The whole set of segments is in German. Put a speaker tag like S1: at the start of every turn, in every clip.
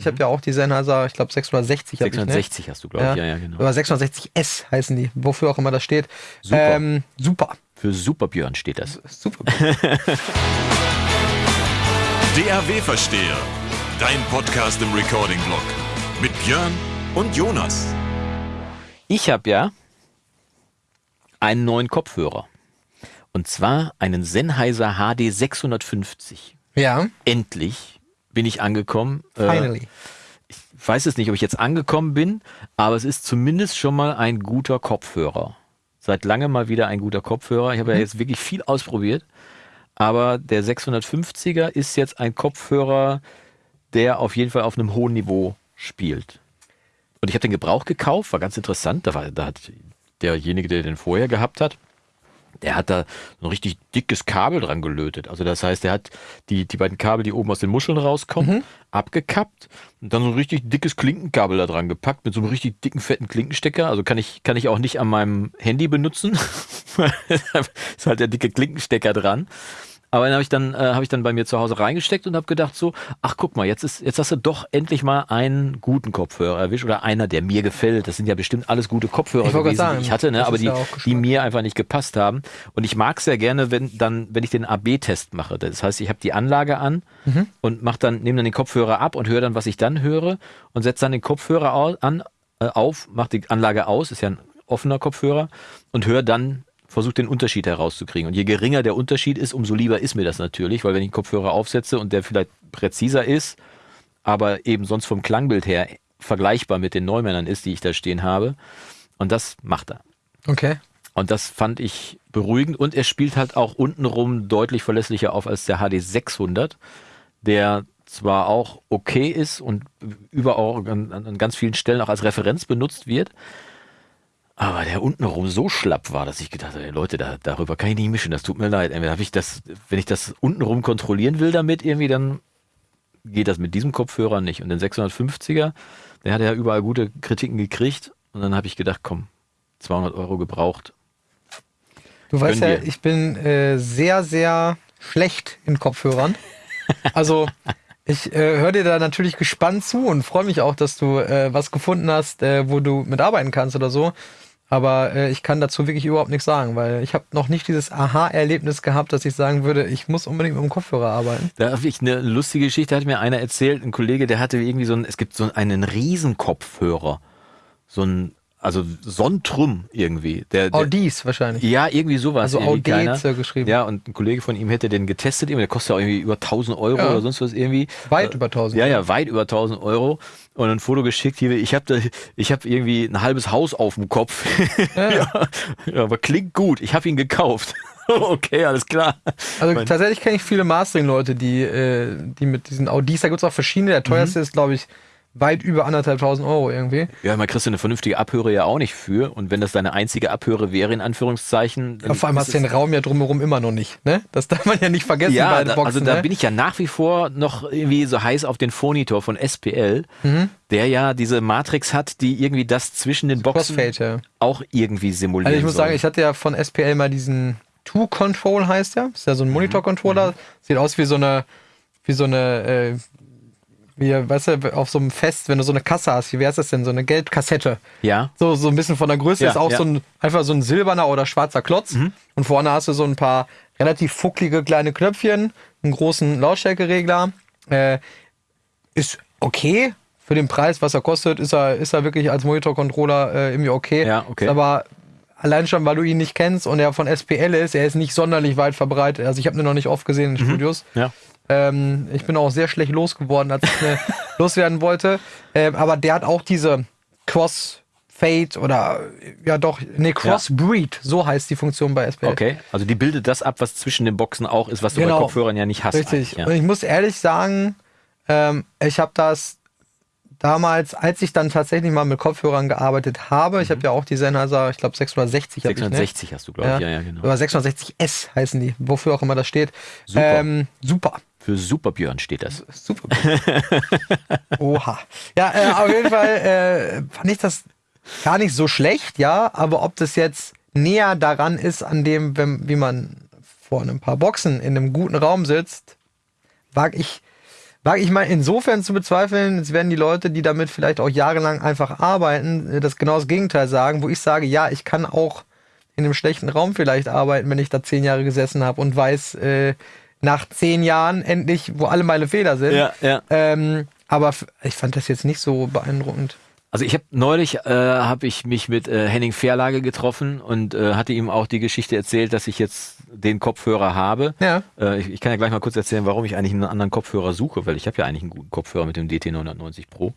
S1: Ich habe ja auch die Sennheiser, ich glaube 660 habe ich, ne?
S2: 660 hast du, glaube ich. Ja, ja, genau.
S1: Aber 660S heißen die, wofür auch immer das steht.
S2: Super.
S1: Ähm, super.
S2: Für Super Björn steht das.
S1: Super.
S3: DAW Versteher. Dein Podcast im Recording-Blog. Mit Björn und Jonas.
S2: Ich habe ja einen neuen Kopfhörer. Und zwar einen Sennheiser HD 650.
S1: Ja,
S2: Endlich bin ich angekommen. Äh,
S1: finally.
S2: ich weiß es nicht, ob ich jetzt angekommen bin, aber es ist zumindest schon mal ein guter Kopfhörer. Seit langem mal wieder ein guter Kopfhörer. Ich habe ja jetzt wirklich viel ausprobiert, aber der 650er ist jetzt ein Kopfhörer, der auf jeden Fall auf einem hohen Niveau spielt. Und ich habe den Gebrauch gekauft, war ganz interessant. Da, war, da hat derjenige, der den vorher gehabt hat, der hat da so ein richtig dickes Kabel dran gelötet. Also das heißt, er hat die, die beiden Kabel, die oben aus den Muscheln rauskommen, abgekappt und dann so ein richtig dickes Klinkenkabel da dran gepackt mit so einem richtig dicken, fetten Klinkenstecker. Also kann ich, kann ich auch nicht an meinem Handy benutzen. ist halt der dicke Klinkenstecker dran. Aber dann habe ich dann äh, habe ich dann bei mir zu Hause reingesteckt und habe gedacht so, ach guck mal, jetzt ist jetzt hast du doch endlich mal einen guten Kopfhörer erwischt oder einer, der mir gefällt. Das sind ja bestimmt alles gute Kopfhörer
S1: Ich
S2: gewesen,
S1: sagen,
S2: die ich hatte, ne, aber die
S1: ja
S2: die mir einfach nicht gepasst haben. Und ich mag sehr gerne, wenn dann wenn ich den AB-Test mache. Das heißt, ich habe die Anlage an
S1: Mhm.
S2: und mach dann nehme dann den Kopfhörer ab und höre dann, was ich dann höre und setze dann den Kopfhörer an äh, auf, mache die Anlage aus, ist ja ein offener Kopfhörer und höre dann versucht den Unterschied herauszukriegen. Und je geringer der Unterschied ist, umso lieber ist mir das natürlich, weil wenn ich einen Kopfhörer aufsetze und der vielleicht präziser ist, aber eben sonst vom Klangbild her vergleichbar mit den Neumännern ist, die ich da stehen habe. Und das macht er.
S1: Okay.
S2: Und das fand ich beruhigend. Und er spielt halt auch untenrum deutlich verlässlicher auf als der HD 600, der zwar auch okay ist und überall an, an ganz vielen Stellen auch als Referenz benutzt wird, aber der untenrum so schlapp war, dass ich gedacht habe, Leute, da, darüber kann ich nicht mischen, das tut mir leid. Entweder habe ich das, wenn ich das untenrum kontrollieren will damit irgendwie, dann geht das mit diesem Kopfhörer nicht. Und den 650er, der hat ja überall gute Kritiken gekriegt. Und dann habe ich gedacht, komm, 200 Euro gebraucht.
S1: Du weißt ja, ich bin äh, sehr, sehr schlecht in Kopfhörern. Also ich äh, höre dir da natürlich gespannt zu und freue mich auch, dass du äh, was gefunden hast, äh, wo du mitarbeiten kannst oder so. Aber äh, ich kann dazu wirklich überhaupt nichts sagen, weil ich habe noch nicht dieses Aha-Erlebnis gehabt, dass ich sagen würde, ich muss unbedingt mit dem Kopfhörer arbeiten.
S2: Da habe ich eine lustige Geschichte, hat mir einer erzählt, ein Kollege, der hatte irgendwie so ein, es gibt so einen Riesenkopfhörer. So ein, also Sontrum irgendwie. Der, der,
S1: Audis wahrscheinlich.
S2: Ja, irgendwie sowas.
S1: Also Audet
S2: keiner.
S1: geschrieben.
S2: Ja, und ein Kollege von ihm hätte den getestet, der kostet ja irgendwie über 1000 Euro
S1: Ja.
S2: oder sonst was irgendwie.
S1: Weit über 1000.
S2: Ja, ja, weit über 1000 Euro. Und ein Foto geschickt hier, ich habe ich hab irgendwie ein halbes Haus auf dem Kopf. Ja, ja, aber klingt gut, ich habe ihn gekauft. okay, alles klar.
S1: Also
S2: Mein-
S1: tatsächlich kenne ich viele Mastering-Leute, die, äh, die mit diesen Audis, da gibt es auch verschiedene. Der
S2: Mhm.
S1: teuerste ist, glaube ich, weit über anderthalb tausend Euro irgendwie.
S2: Ja, man kriegst du eine vernünftige Abhöre ja auch nicht für. Und wenn das deine einzige Abhöre wäre, in Anführungszeichen.
S1: Ja, vor allem hast du den Raum ja drumherum immer noch nicht. Ne? Das darf man ja nicht vergessen
S2: Ja,
S1: bei den
S2: da,
S1: Boxen.
S2: also da
S1: ne?
S2: bin ich ja nach wie vor noch irgendwie so heiß auf den Phonitor von SPL,
S1: Mhm.
S2: der ja diese Matrix hat, die irgendwie das zwischen den Boxen
S1: Crossfade, ja.
S2: auch irgendwie simulieren
S1: Also ich muss
S2: soll.
S1: sagen, ich hatte ja von SPL mal diesen Two-Control heißt der. Ist ja
S2: Mhm.
S1: so ein Monitor-Controller. Sieht aus wie so eine, wie so eine, äh, wie, weißt du, auf so einem Fest, wenn du so eine Kasse hast, wie wäre das denn? So eine Geldkassette.
S2: ja,
S1: So, so ein bisschen von der Größe
S2: Ja,
S1: ist auch
S2: ja.
S1: so ein, einfach so ein silberner oder schwarzer Klotz. Und vorne hast du so ein paar relativ fucklige kleine Knöpfchen, einen großen Lautstärkeregler. Äh, ist okay. Für den Preis, was er kostet, ist er, ist er wirklich als Monitor-Controller äh, irgendwie okay.
S2: Ja, okay.
S1: Ist aber allein schon, weil du ihn nicht kennst und er von SPL ist, er ist nicht sonderlich weit verbreitet. Also ich habe ihn noch nicht oft gesehen in Studios.
S2: ja.
S1: Ähm, ich bin auch sehr schlecht losgeworden, als ich mir loswerden wollte. Ähm, aber der hat auch diese Crossfade oder ja doch, nee, Crossbreed, so heißt die Funktion bei SPL.
S2: Okay, also die bildet das ab, was zwischen den Boxen auch ist, was du bei
S1: Genau.
S2: Kopfhörern ja nicht hast.
S1: Richtig.
S2: eigentlich,
S1: Und
S2: Ja.
S1: ich muss ehrlich sagen, ähm, ich habe das damals, als ich dann tatsächlich mal mit Kopfhörern gearbeitet habe, ich habe ja auch die Sennheiser, ich glaube 660 habe ich, ne?
S2: 660 hast du, glaube ich. Ja, ja, genau.
S1: Oder 660S heißen die, wofür auch immer das steht.
S2: Super.
S1: Ähm, super.
S2: Für Super Björn steht das.
S1: Super. Oha. Ja, äh, auf jeden Fall äh, fand ich das gar nicht so schlecht, ja, aber ob das jetzt näher daran ist, an dem, wenn, wie man vor ein paar Boxen in einem guten Raum sitzt, wage ich, Wage ich mal insofern zu bezweifeln, es werden die Leute, die damit vielleicht auch jahrelang einfach arbeiten, äh, das genau das Gegenteil sagen, wo ich sage, ja, ich kann auch in einem schlechten Raum vielleicht arbeiten, wenn ich da zehn Jahre gesessen habe und weiß, äh, nach zehn Jahren endlich, wo alle meine Fehler sind.
S2: Ja, ja.
S1: Ähm, aber ich fand das jetzt nicht so beeindruckend.
S2: Also ich habe neulich äh, habe ich mich mit äh, Henning Fairlage getroffen und äh, hatte ihm auch die Geschichte erzählt, dass ich jetzt den Kopfhörer habe.
S1: Ja.
S2: Äh, ich, ich kann ja gleich mal kurz erzählen, warum ich eigentlich einen anderen Kopfhörer suche, weil ich habe ja eigentlich einen guten Kopfhörer mit dem DT 990 Pro.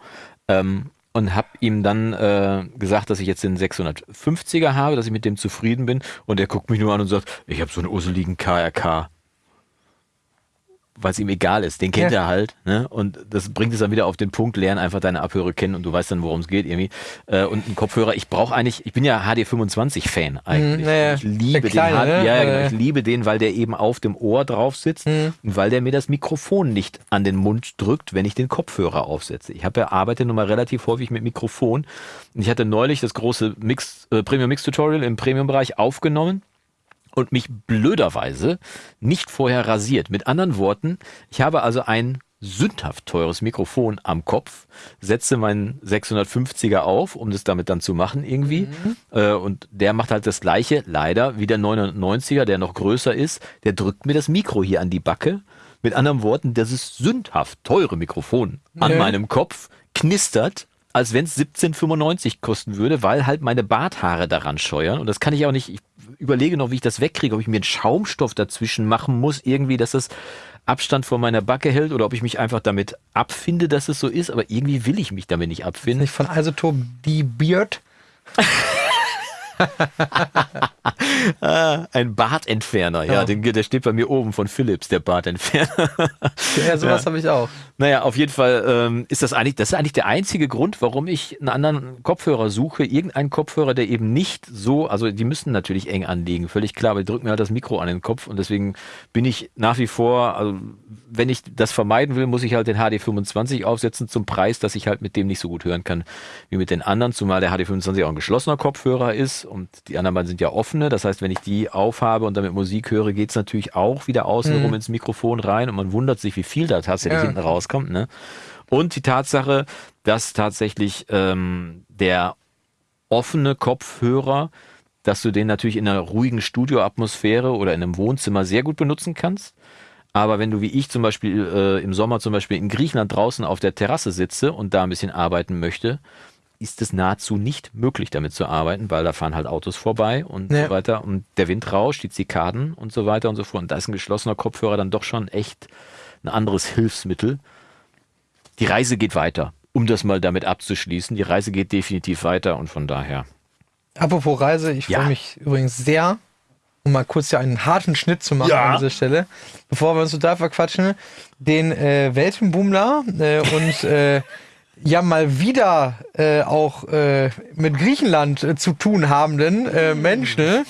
S2: Ähm, und habe ihm dann äh, gesagt, dass ich jetzt den 650er habe, dass ich mit dem zufrieden bin. Und er guckt mich nur an und sagt, ich habe so einen urseligen KRK weil es ihm egal ist. Den kennt
S1: Ja.
S2: er halt. Ne? Und das bringt es dann wieder auf den Punkt, lern einfach deine Abhörer kennen und du weißt dann, worum es geht irgendwie. Äh, und ein Kopfhörer, ich brauche eigentlich, ich bin ja HD25-Fan eigentlich.
S1: Mhm, naja,
S2: ich liebe
S1: kleine,
S2: den,
S1: ne?
S2: ja, ja, genau, ich liebe den, weil der eben auf dem Ohr drauf sitzt
S1: Mhm.
S2: und weil der mir das Mikrofon nicht an den Mund drückt, wenn ich den Kopfhörer aufsetze. Ich habe ja arbeite nun mal relativ häufig mit Mikrofon und ich hatte neulich das große Mix, äh, Premium Mix Tutorial im Premium-Bereich aufgenommen und mich blöderweise nicht vorher rasiert. Mit anderen Worten, ich habe also ein sündhaft teures Mikrofon am Kopf, setze meinen 650er auf, um das damit dann zu machen irgendwie. Äh, und der macht halt das gleiche, leider, wie der 990er, der noch größer ist. Der drückt mir das Mikro hier an die Backe. Mit anderen Worten, das ist sündhaft teure Mikrofon an
S1: Ja.
S2: meinem Kopf, knistert als wenn es 17,95 kosten würde, weil halt meine Barthaare daran scheuern. Und das kann ich auch nicht. Ich überlege noch, wie ich das wegkriege, ob ich mir einen Schaumstoff dazwischen machen muss, irgendwie, dass das Abstand von meiner Backe hält oder ob ich mich einfach damit abfinde, dass es so ist. Aber irgendwie will ich mich damit nicht abfinden.
S1: Nicht von Isotop die Beard.
S2: Ah, ein Bartentferner, ja,
S1: Ja.
S2: Den, der steht bei mir oben von Philips, der Bartentferner.
S1: Ja, sowas
S2: Ja.
S1: habe ich auch.
S2: Naja, auf jeden Fall ähm, ist das eigentlich, das ist eigentlich der einzige Grund, warum ich einen anderen Kopfhörer suche. Irgendeinen Kopfhörer, der eben nicht so, also die müssen natürlich eng anliegen, völlig klar, aber die drücken mir halt das Mikro an den Kopf und deswegen bin ich nach wie vor, also wenn ich das vermeiden will, muss ich halt den HD25 aufsetzen zum Preis, dass ich halt mit dem nicht so gut hören kann wie mit den anderen, zumal der HD25 auch ein geschlossener Kopfhörer ist und die anderen beiden sind ja offene. Das heißt, wenn ich die aufhabe und damit Musik höre, geht's natürlich auch wieder außenrum
S1: Mhm.
S2: ins Mikrofon rein und man wundert sich, wie viel da tatsächlich
S1: Ja.
S2: hinten rauskommt. Ne? Und die Tatsache, dass tatsächlich ähm, der offene Kopfhörer, dass du den natürlich in einer ruhigen Studioatmosphäre oder in einem Wohnzimmer sehr gut benutzen kannst. Aber wenn du wie ich zum Beispiel äh, im Sommer zum Beispiel in Griechenland draußen auf der Terrasse sitze und da ein bisschen arbeiten möchte, ist es nahezu nicht möglich, damit zu arbeiten, weil da fahren halt Autos vorbei und
S1: Ja.
S2: so weiter. Und der Wind rauscht, die Zikaden und so weiter und so fort. Und da ist ein geschlossener Kopfhörer dann doch schon echt ein anderes Hilfsmittel. Die Reise geht weiter, um das mal damit abzuschließen. Die Reise geht definitiv weiter und von daher.
S1: Apropos Reise, ich
S2: Ja.
S1: freue mich übrigens sehr, um mal kurz hier einen harten Schnitt zu machen
S2: Ja.
S1: an dieser Stelle, bevor wir uns total verquatschen, den äh, Weltenbummler äh, und äh, ja mal wieder äh, auch äh, mit Griechenland äh, zu tun habenden äh, Menschen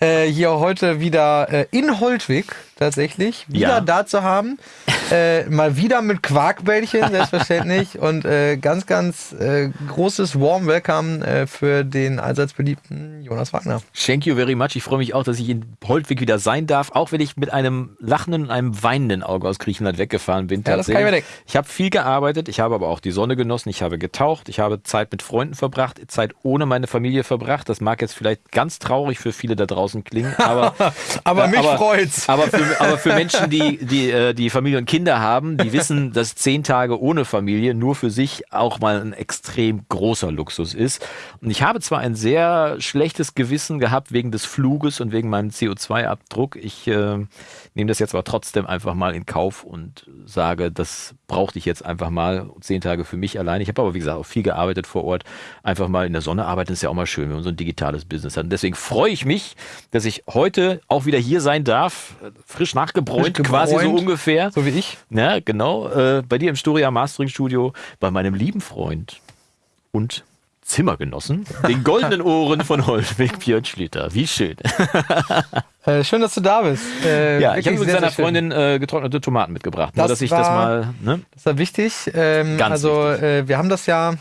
S1: äh, hier heute wieder äh, in Holtwig tatsächlich wieder
S2: Ja.
S1: da zu haben. Äh, mal wieder mit Quarkbällchen, selbstverständlich. und äh, ganz, ganz äh, großes Warm Welcome äh, für den allseits beliebten Jonas Wagner.
S2: Thank you very much. Ich freue mich auch, dass ich in Holtwig wieder sein darf, auch wenn ich mit einem lachenden und einem weinenden Auge aus Griechenland weggefahren bin.
S1: Ja, das kann ich mir denken.
S2: Ich habe viel gearbeitet, ich habe aber auch die Sonne genossen, ich habe getaucht, ich habe Zeit mit Freunden verbracht, Zeit ohne meine Familie verbracht. Das mag jetzt vielleicht ganz traurig für viele da draußen klingen, aber
S1: Aber mich
S2: aber,
S1: freut's.
S2: Aber für, aber für Menschen, die, die, äh, die Familie und Kinder haben, die wissen, dass zehn Tage ohne Familie nur für sich auch mal ein extrem großer Luxus ist. Und ich habe zwar ein sehr schlechtes Gewissen gehabt wegen des Fluges und wegen meinem CO2-Abdruck. Ich äh, nehme das jetzt aber trotzdem einfach mal in Kauf und sage, das brauchte ich jetzt einfach mal zehn Tage für mich allein. Ich habe aber, wie gesagt, auch viel gearbeitet vor Ort. Einfach mal in der Sonne arbeiten ist ja auch mal schön, wenn man so ein digitales Business hat. Und deswegen freue ich mich, dass ich heute auch wieder hier sein darf. Frisch nachgebräunt,
S1: Frisch
S2: quasi so ungefähr.
S1: So wie ich.
S2: Ja, genau. Äh, bei dir im Storia Mastering Studio, bei meinem lieben Freund und Zimmergenossen, den goldenen Ohren von Holtwig Björn Schlitter. Wie schön.
S1: Äh, schön, dass du da bist. Äh,
S2: Ja, ich habe mit seiner. Freundin äh, getrocknete Tomaten mitgebracht. Nur,
S1: Das
S2: dass ich das
S1: war-
S2: mal. Ne?
S1: Das war wichtig. Ähm,
S2: Ganz
S1: also, Äh, wir haben das ja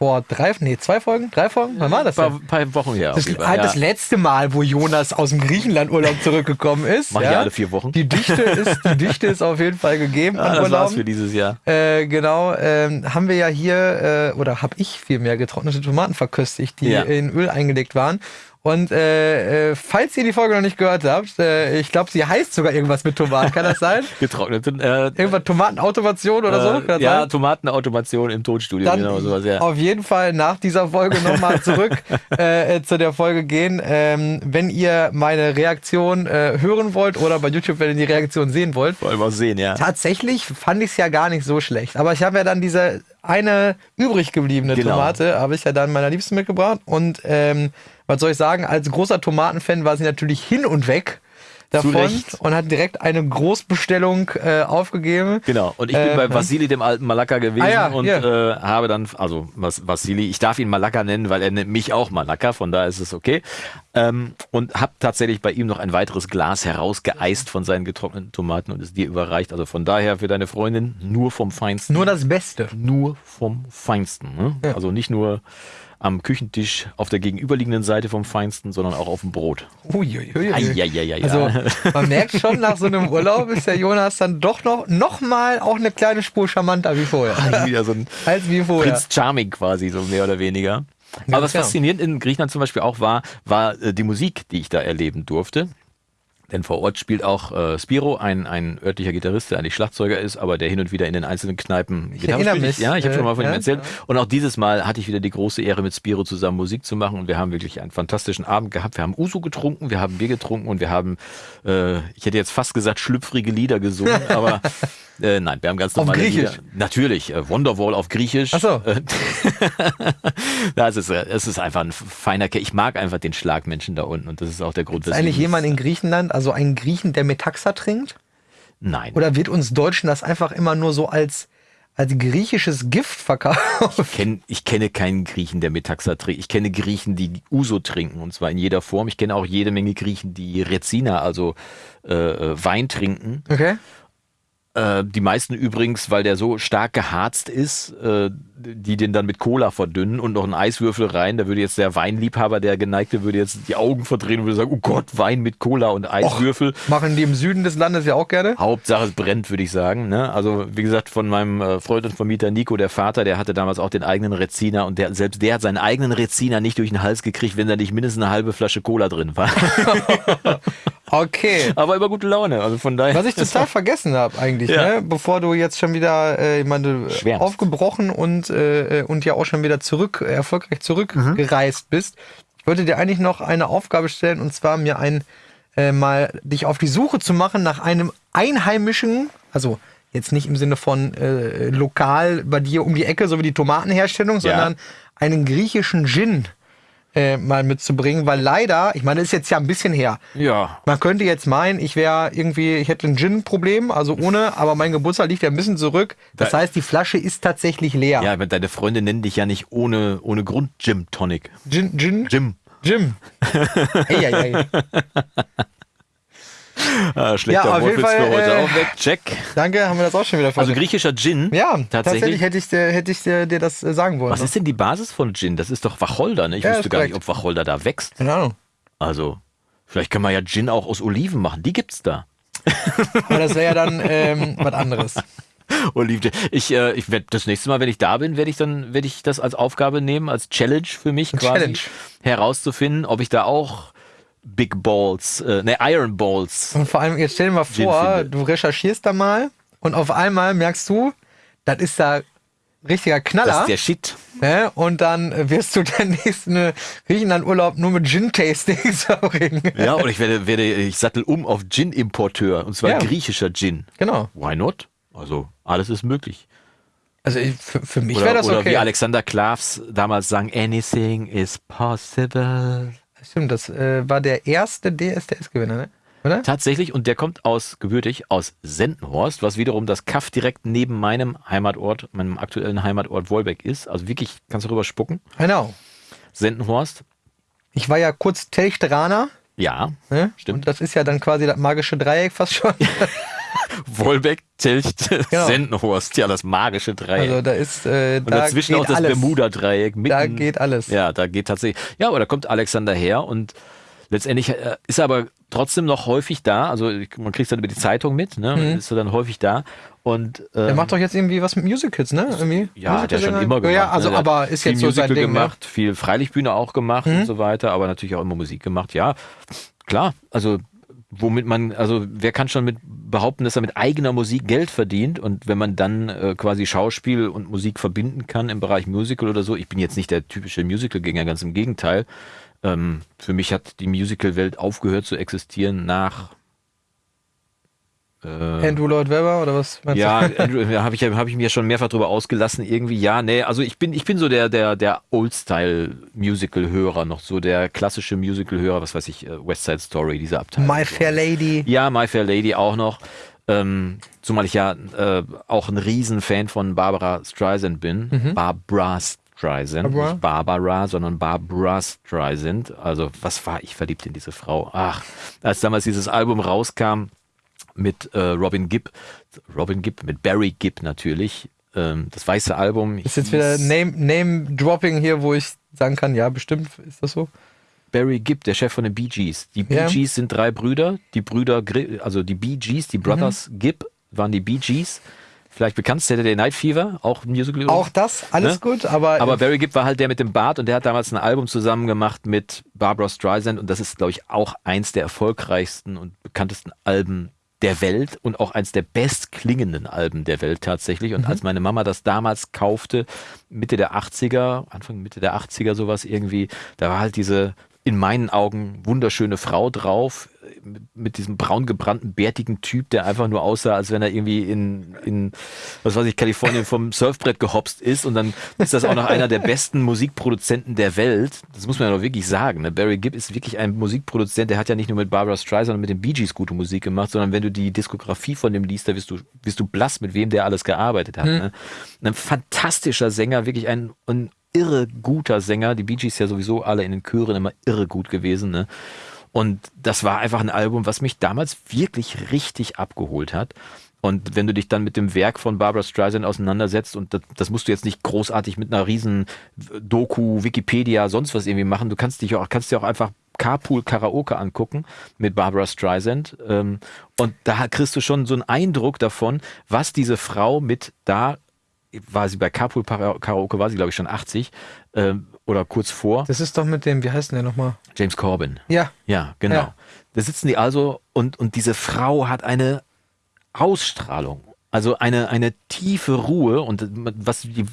S1: vor drei, nee, zwei Folgen, drei Folgen, wann war das
S2: Ein paar, paar Wochen her. auf
S1: Das, ah,
S2: Fall,
S1: das
S2: ja.
S1: letzte Mal, wo Jonas aus dem Griechenland-Urlaub zurückgekommen ist.
S2: Mach ich alle vier Wochen.
S1: Die Dichte ist, die Dichte ist auf jeden Fall gegeben an
S2: das war's für dieses Jahr.
S1: Äh, genau, ähm, haben wir ja hier, äh, oder habe ich vielmehr getrocknete Tomaten verköstigt, die
S2: Ja.
S1: in Öl eingelegt waren. Und äh, äh, falls ihr die Folge noch nicht gehört habt, äh, ich glaube, sie heißt sogar irgendwas mit Tomaten, kann das sein?
S2: Getrocknete. Äh,
S1: Irgendwas Tomatenautomation oder so? Kann
S2: äh,
S1: das
S2: ja,
S1: sein?
S2: Tomatenautomation im Tonstudio,
S1: Dann
S2: genau sowas, ja.
S1: auf jeden Fall nach dieser Folge nochmal zurück äh, äh, zu der Folge gehen. Ähm, wenn ihr meine Reaktion äh, hören wollt oder bei YouTube, wenn ihr die Reaktion sehen wollt,
S2: Wollen wir sehen, ja.
S1: Tatsächlich fand ich es ja gar nicht so schlecht. Aber ich habe ja dann diese eine übrig gebliebene
S2: Genau.
S1: Tomate, habe ich ja dann meiner Liebsten mitgebracht. Und ähm, was soll ich sagen, als großer Tomatenfan war sie natürlich hin und weg davon und hat direkt eine Großbestellung äh, aufgegeben.
S2: Genau. Und ich bin
S1: Äh,
S2: bei Vasili, dem alten Malaka, gewesen
S1: Ah ja,
S2: und
S1: hier.
S2: äh, habe dann, also was, Vasili, ich darf ihn Malaka nennen, weil er nennt mich auch Malaka, von daher ist es okay. Ähm, und habe tatsächlich bei ihm noch ein weiteres Glas herausgeeist von seinen getrockneten Tomaten und es dir überreicht. Also von daher für deine Freundin nur vom Feinsten.
S1: Nur das Beste.
S2: nur vom Feinsten. Ne?
S1: Ja.
S2: Also nicht nur am Küchentisch auf der gegenüberliegenden Seite vom Feinsten, sondern auch auf dem Brot.
S1: Uiuiui.
S2: Eieieiei.
S1: Also man merkt schon, nach so einem Urlaub ist der Jonas dann doch noch, noch mal auch eine kleine Spur charmanter wie vorher.
S2: Wieder so ein
S1: Als wie vorher.
S2: Prinz Charming quasi, so mehr oder weniger. Aber was
S1: genau.
S2: faszinierend in Griechenland zum Beispiel auch war, war äh, die Musik, die ich da erleben durfte. Denn vor Ort spielt auch äh, Spiro, ein, ein örtlicher Gitarrist, der eigentlich Schlagzeuger ist, aber der hin und wieder in den einzelnen Kneipen Gitarre
S1: erinnere
S2: spielt.
S1: mich,
S2: Ja, ich habe
S1: äh,
S2: schon mal von ihm
S1: ja,
S2: erzählt. Und auch dieses Mal hatte ich wieder die große Ehre, mit Spiro zusammen Musik zu machen. Und wir haben wirklich einen fantastischen Abend gehabt. Wir haben Uso getrunken, wir haben Bier getrunken und wir haben, äh, ich hätte jetzt fast gesagt, schlüpfrige Lieder gesungen, aber äh, nein, wir haben ganz
S1: Auf
S2: normale
S1: Griechisch?
S2: Lieder. Natürlich, äh, Wonderwall auf Griechisch.
S1: Ach so.
S2: Das ist, äh, es ist einfach ein feiner Kerl. Ich mag einfach den Schlagmenschen da unten und das ist auch der Grund,
S1: Ist eigentlich jemand in Griechenland, also ein Griechen, der Metaxa trinkt?
S2: Nein.
S1: Oder wird uns Deutschen das einfach immer nur so als, als griechisches Gift verkauft?
S2: Ich, kenn, ich kenne keinen Griechen, der Metaxa trinkt. Ich kenne Griechen, die Uso trinken und zwar in jeder Form. Ich kenne auch jede Menge Griechen, die Rezina, also äh, äh, Wein trinken.
S1: Okay.
S2: Äh, die meisten übrigens, weil der so stark geharzt ist, äh, die den dann mit Cola verdünnen und noch einen Eiswürfel rein. Da würde jetzt der Weinliebhaber, der geneigte, würde jetzt die Augen verdrehen und würde sagen, oh Gott, Wein mit Cola und Eiswürfel.
S1: Machen die im Süden des Landes ja auch gerne?
S2: Hauptsache es brennt, würde ich sagen. Ne? Also wie gesagt, von meinem äh, Freund und Vermieter Nico, der Vater, der hatte damals auch den eigenen Reziner und der, selbst der hat seinen eigenen Reziner nicht durch den Hals gekriegt, wenn da nicht mindestens eine halbe Flasche Cola drin war.
S1: Okay.
S2: Aber über gute Laune. Also von daher.
S1: Was ich total vergessen habe eigentlich,
S2: Ja.
S1: ne? bevor du jetzt schon wieder, äh, ich meine, aufgebrochen und, äh, und ja auch schon wieder zurück, äh, erfolgreich zurückgereist bist. Ich wollte dir eigentlich noch eine Aufgabe stellen und zwar mir ein, äh, mal dich auf die Suche zu machen nach einem einheimischen, also jetzt nicht im Sinne von äh, lokal bei dir um die Ecke, so wie die Tomatenherstellung, sondern einen griechischen Gin äh, mal mitzubringen, weil leider, ich meine, das ist jetzt ja ein bisschen her.
S2: ja.
S1: Man könnte jetzt meinen, ich wäre irgendwie, ich hätte ein Gin-Problem, also ohne, aber mein Geburtstag liegt ja ein bisschen zurück. Das
S2: Da-
S1: heißt, die Flasche ist tatsächlich leer.
S2: Ja, aber deine Freunde nennen dich ja nicht ohne, ohne Grund Gym Tonic.
S1: Gin, Gin,
S2: Jim.
S1: Jim. Eieiei.
S2: Ah, schlechter
S1: Ja, auf
S2: Wortwitz
S1: jeden Fall,
S2: für heute
S1: äh,
S2: auch weg. Check.
S1: Danke, haben wir das auch schon wieder
S2: Also
S1: versucht.
S2: griechischer Gin.
S1: ja, tatsächlich,
S2: tatsächlich.
S1: hätte ich, dir, hätte ich dir, dir das äh, sagen wollen.
S2: Was ist denn die Basis von Gin? Das ist doch Wacholder, ne? Ich
S1: Ja,
S2: wusste
S1: ist
S2: gar nicht, ob Wacholder da wächst.
S1: Keine Ahnung.
S2: Also, vielleicht können wir ja Gin auch aus Oliven machen. Die gibt's da.
S1: Aber das wäre ja dann ähm, was anderes.
S2: Oliven. Ich, äh, ich werde das nächste Mal, wenn ich da bin, werde ich dann, werde ich das als Aufgabe nehmen, als Challenge für mich quasi
S1: Challenge.
S2: herauszufinden, ob ich da auch Big Balls, äh, ne, Iron Balls.
S1: Und vor allem, jetzt stell dir mal vor, du recherchierst da mal und auf einmal merkst du, das ist da richtiger
S2: Das
S1: Knaller.
S2: ist der Shit.
S1: Ne? Und dann äh, wirst du den nächsten Griechenland-Urlaub nur mit Gin-Tastings verbringen.
S2: Ja, und ich werde, werde, ich sattel um auf Gin-Importeur. Und zwar
S1: Ja.
S2: griechischer Gin.
S1: Genau.
S2: Why not? Also, alles ist möglich.
S1: Also ich, für, für mich
S2: Oder,
S1: wäre das
S2: oder
S1: okay.
S2: wie Alexander Klavs damals sang, anything is possible.
S1: Stimmt, das äh, war der erste DSDS-Gewinner, ne? Oder?
S2: Tatsächlich, und der kommt aus, gebürtig, aus Sendenhorst, was wiederum das Kaff direkt neben meinem Heimatort, meinem aktuellen Heimatort Wolbeck ist. Also wirklich, kannst du rüber spucken.
S1: Genau.
S2: Sendenhorst,
S1: Ich war ja kurz Telchteraner.
S2: ja,
S1: Ne?
S2: Stimmt.
S1: Und das ist ja dann quasi das magische Dreieck fast schon.
S2: Wolbeck, Telcht,
S1: Genau.
S2: Sendenhorst. Ja, das magische Dreieck.
S1: Also da ist äh,
S2: und
S1: da
S2: dazwischen auch das
S1: alles.
S2: Bermuda-Dreieck. mitten-
S1: Da geht alles.
S2: Ja, da geht tatsächlich. Ja, aber da kommt Alexander her und letztendlich äh, ist er aber trotzdem noch häufig da. Also ich- man kriegt es dann über die Zeitung mit, ne? Ist er dann häufig da. Und ähm,
S1: Der macht doch jetzt irgendwie was mit Musicals, ne? Irgendwie?
S2: ja, hat er schon immer gemacht.
S1: Ja, also
S2: ne?
S1: Aber ist jetzt so sein
S2: Musical
S1: Ding, ne?
S2: gemacht, viel Freilichtbühne auch gemacht und so weiter, aber natürlich auch immer Musik gemacht. Ja, klar. Also womit man, also wer kann schon mit behaupten, dass er mit eigener Musik Geld verdient und wenn man dann äh, quasi Schauspiel und Musik verbinden kann im Bereich Musical oder so, ich bin jetzt nicht der typische Musical-Gänger, ganz im Gegenteil. Ähm, für mich hat die Musical-Welt aufgehört zu existieren nach äh,
S1: Andrew Lloyd Webber oder was meinst
S2: ja,
S1: du?
S2: Andrew, da habe ich, hab ich mir schon mehrfach drüber ausgelassen. Irgendwie, ja, nee, also ich bin, ich bin so der, der, der Old-Style-Musical-Hörer, noch so der klassische Musical-Hörer, was weiß ich, äh, West Side Story, diese Abteilung.
S1: My Fair Lady.
S2: Ja, My Fair Lady auch noch. Ähm, zumal ich ja äh, auch ein Riesenfan von Barbara Streisand bin. Barbara Streisand.
S1: Barbara?
S2: Nicht Barbara, sondern Barbara Streisand. Also, was war ich verliebt in diese Frau? Ach, als damals dieses Album rauskam mit äh, Robin Gibb, Robin Gibb, mit Barry Gibb natürlich. Ähm, das weiße Album.
S1: Ist jetzt wieder
S2: hieß-
S1: Name, hier, wo ich sagen kann, ja, bestimmt ist das so.
S2: Barry Gibb, der Chef von den Bee Gees. Die Bee. Gees sind drei Brüder. Die Brüder, also die Bee Gees, die Brothers
S1: Mhm.
S2: Gibb waren die Bee Gees. Vielleicht bekannt, Saturday Night Fever, auch Musical.
S1: Auch das, alles
S2: Ne?
S1: gut, aber,
S2: Aber Barry Gibb war halt der mit dem Bart und der hat damals ein Album zusammen gemacht mit Barbara Streisand und das ist, glaube ich, auch eins der erfolgreichsten und bekanntesten Alben der Welt und auch eins der bestklingenden Alben der Welt tatsächlich. Und als meine Mama das damals kaufte, Mitte der 80er, Anfang Mitte der 80er sowas irgendwie, da war halt diese in meinen Augen wunderschöne Frau drauf, mit, diesem braun gebrannten, bärtigen Typ, der einfach nur aussah, als wenn er irgendwie in, in was weiß ich, Kalifornien vom Surfbrett gehopst ist. Und dann ist das auch noch einer der besten Musikproduzenten der Welt. Das muss man ja doch wirklich sagen. Ne? Barry Gibb ist wirklich ein Musikproduzent, der hat ja nicht nur mit Barbara Streisand, sondern mit den Bee Gees gute Musik gemacht, sondern wenn du die Diskografie von dem liest, da wirst du, wirst du blass, mit wem der alles gearbeitet hat. Ne? Ein fantastischer Sänger, wirklich ein, ein irre guter Sänger. Die Bee Gees ja sowieso alle in den Chören immer irre gut gewesen. Ne? Und das war einfach ein Album, was mich damals wirklich richtig abgeholt hat. Und wenn du dich dann mit dem Werk von Barbara Streisand auseinandersetzt, und das, das musst du jetzt nicht großartig mit einer riesen Doku, Wikipedia, sonst was irgendwie machen, du kannst dich auch, kannst dir auch einfach Carpool Karaoke angucken mit Barbara Streisand. Ähm, und da kriegst du schon so einen Eindruck davon, was diese Frau mit da, war sie bei Carpool Karaoke, war sie glaube ich schon 80 ähm, oder kurz vor,
S1: das ist doch mit dem, wie heißt denn der nochmal?
S2: James Corbin.
S1: Ja,
S2: Ja, genau.
S1: Ja.
S2: Da sitzen die also und, und diese Frau hat eine Ausstrahlung, also eine, eine tiefe Ruhe und was die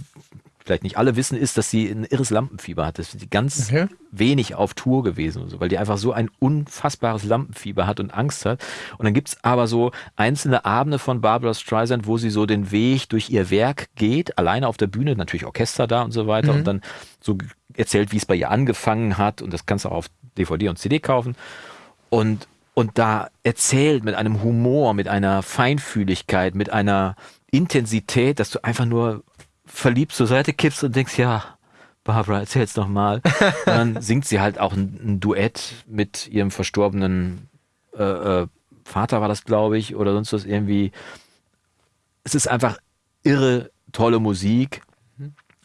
S2: vielleicht nicht alle wissen, ist, dass sie ein irres Lampenfieber hat. Das ist sie ganz
S1: Okay.
S2: wenig auf Tour gewesen, und so, weil die einfach so ein unfassbares Lampenfieber hat und Angst hat. Und dann gibt's aber so einzelne Abende von Barbara Streisand, wo sie so den Weg durch ihr Werk geht, alleine auf der Bühne, natürlich Orchester da und so weiter, und dann so erzählt, wie es bei ihr angefangen hat. Und das kannst du auch auf DVD und CD kaufen und, und da erzählt mit einem Humor, mit einer Feinfühligkeit, mit einer Intensität, dass du einfach nur verliebt zur Seite kippst und denkst, ja, Barbara, erzähl's doch mal. Und dann singt sie halt auch ein, ein Duett mit ihrem verstorbenen äh, äh, Vater, war das, glaube ich, oder sonst was irgendwie. Es ist einfach irre tolle Musik.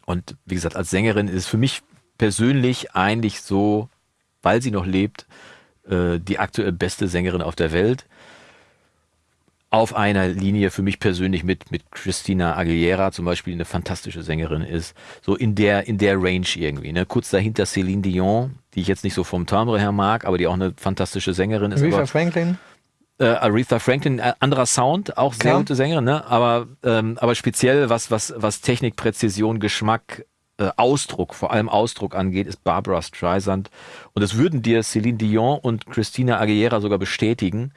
S2: Und wie gesagt, als Sängerin ist es für mich persönlich eigentlich so, weil sie noch lebt, äh, die aktuell beste Sängerin auf der Welt. Auf einer Linie für mich persönlich mit, mit Christina Aguilera zum Beispiel, die eine fantastische Sängerin ist. So in der, in der Range irgendwie. Ne? Kurz dahinter Céline Dion, die ich jetzt nicht so vom Timbre her mag, aber die auch eine fantastische Sängerin ist.
S1: Aretha
S2: aber,
S1: Franklin.
S2: äh, Aretha Franklin, äh, anderer Sound, auch sehr
S1: Klar.
S2: gute Sängerin, ne? aber, ähm, aber speziell was, was, was Technik, Präzision, Geschmack, äh, Ausdruck, vor allem Ausdruck angeht, ist Barbara Streisand. Und das würden dir Celine Dion und Christina Aguilera sogar bestätigen,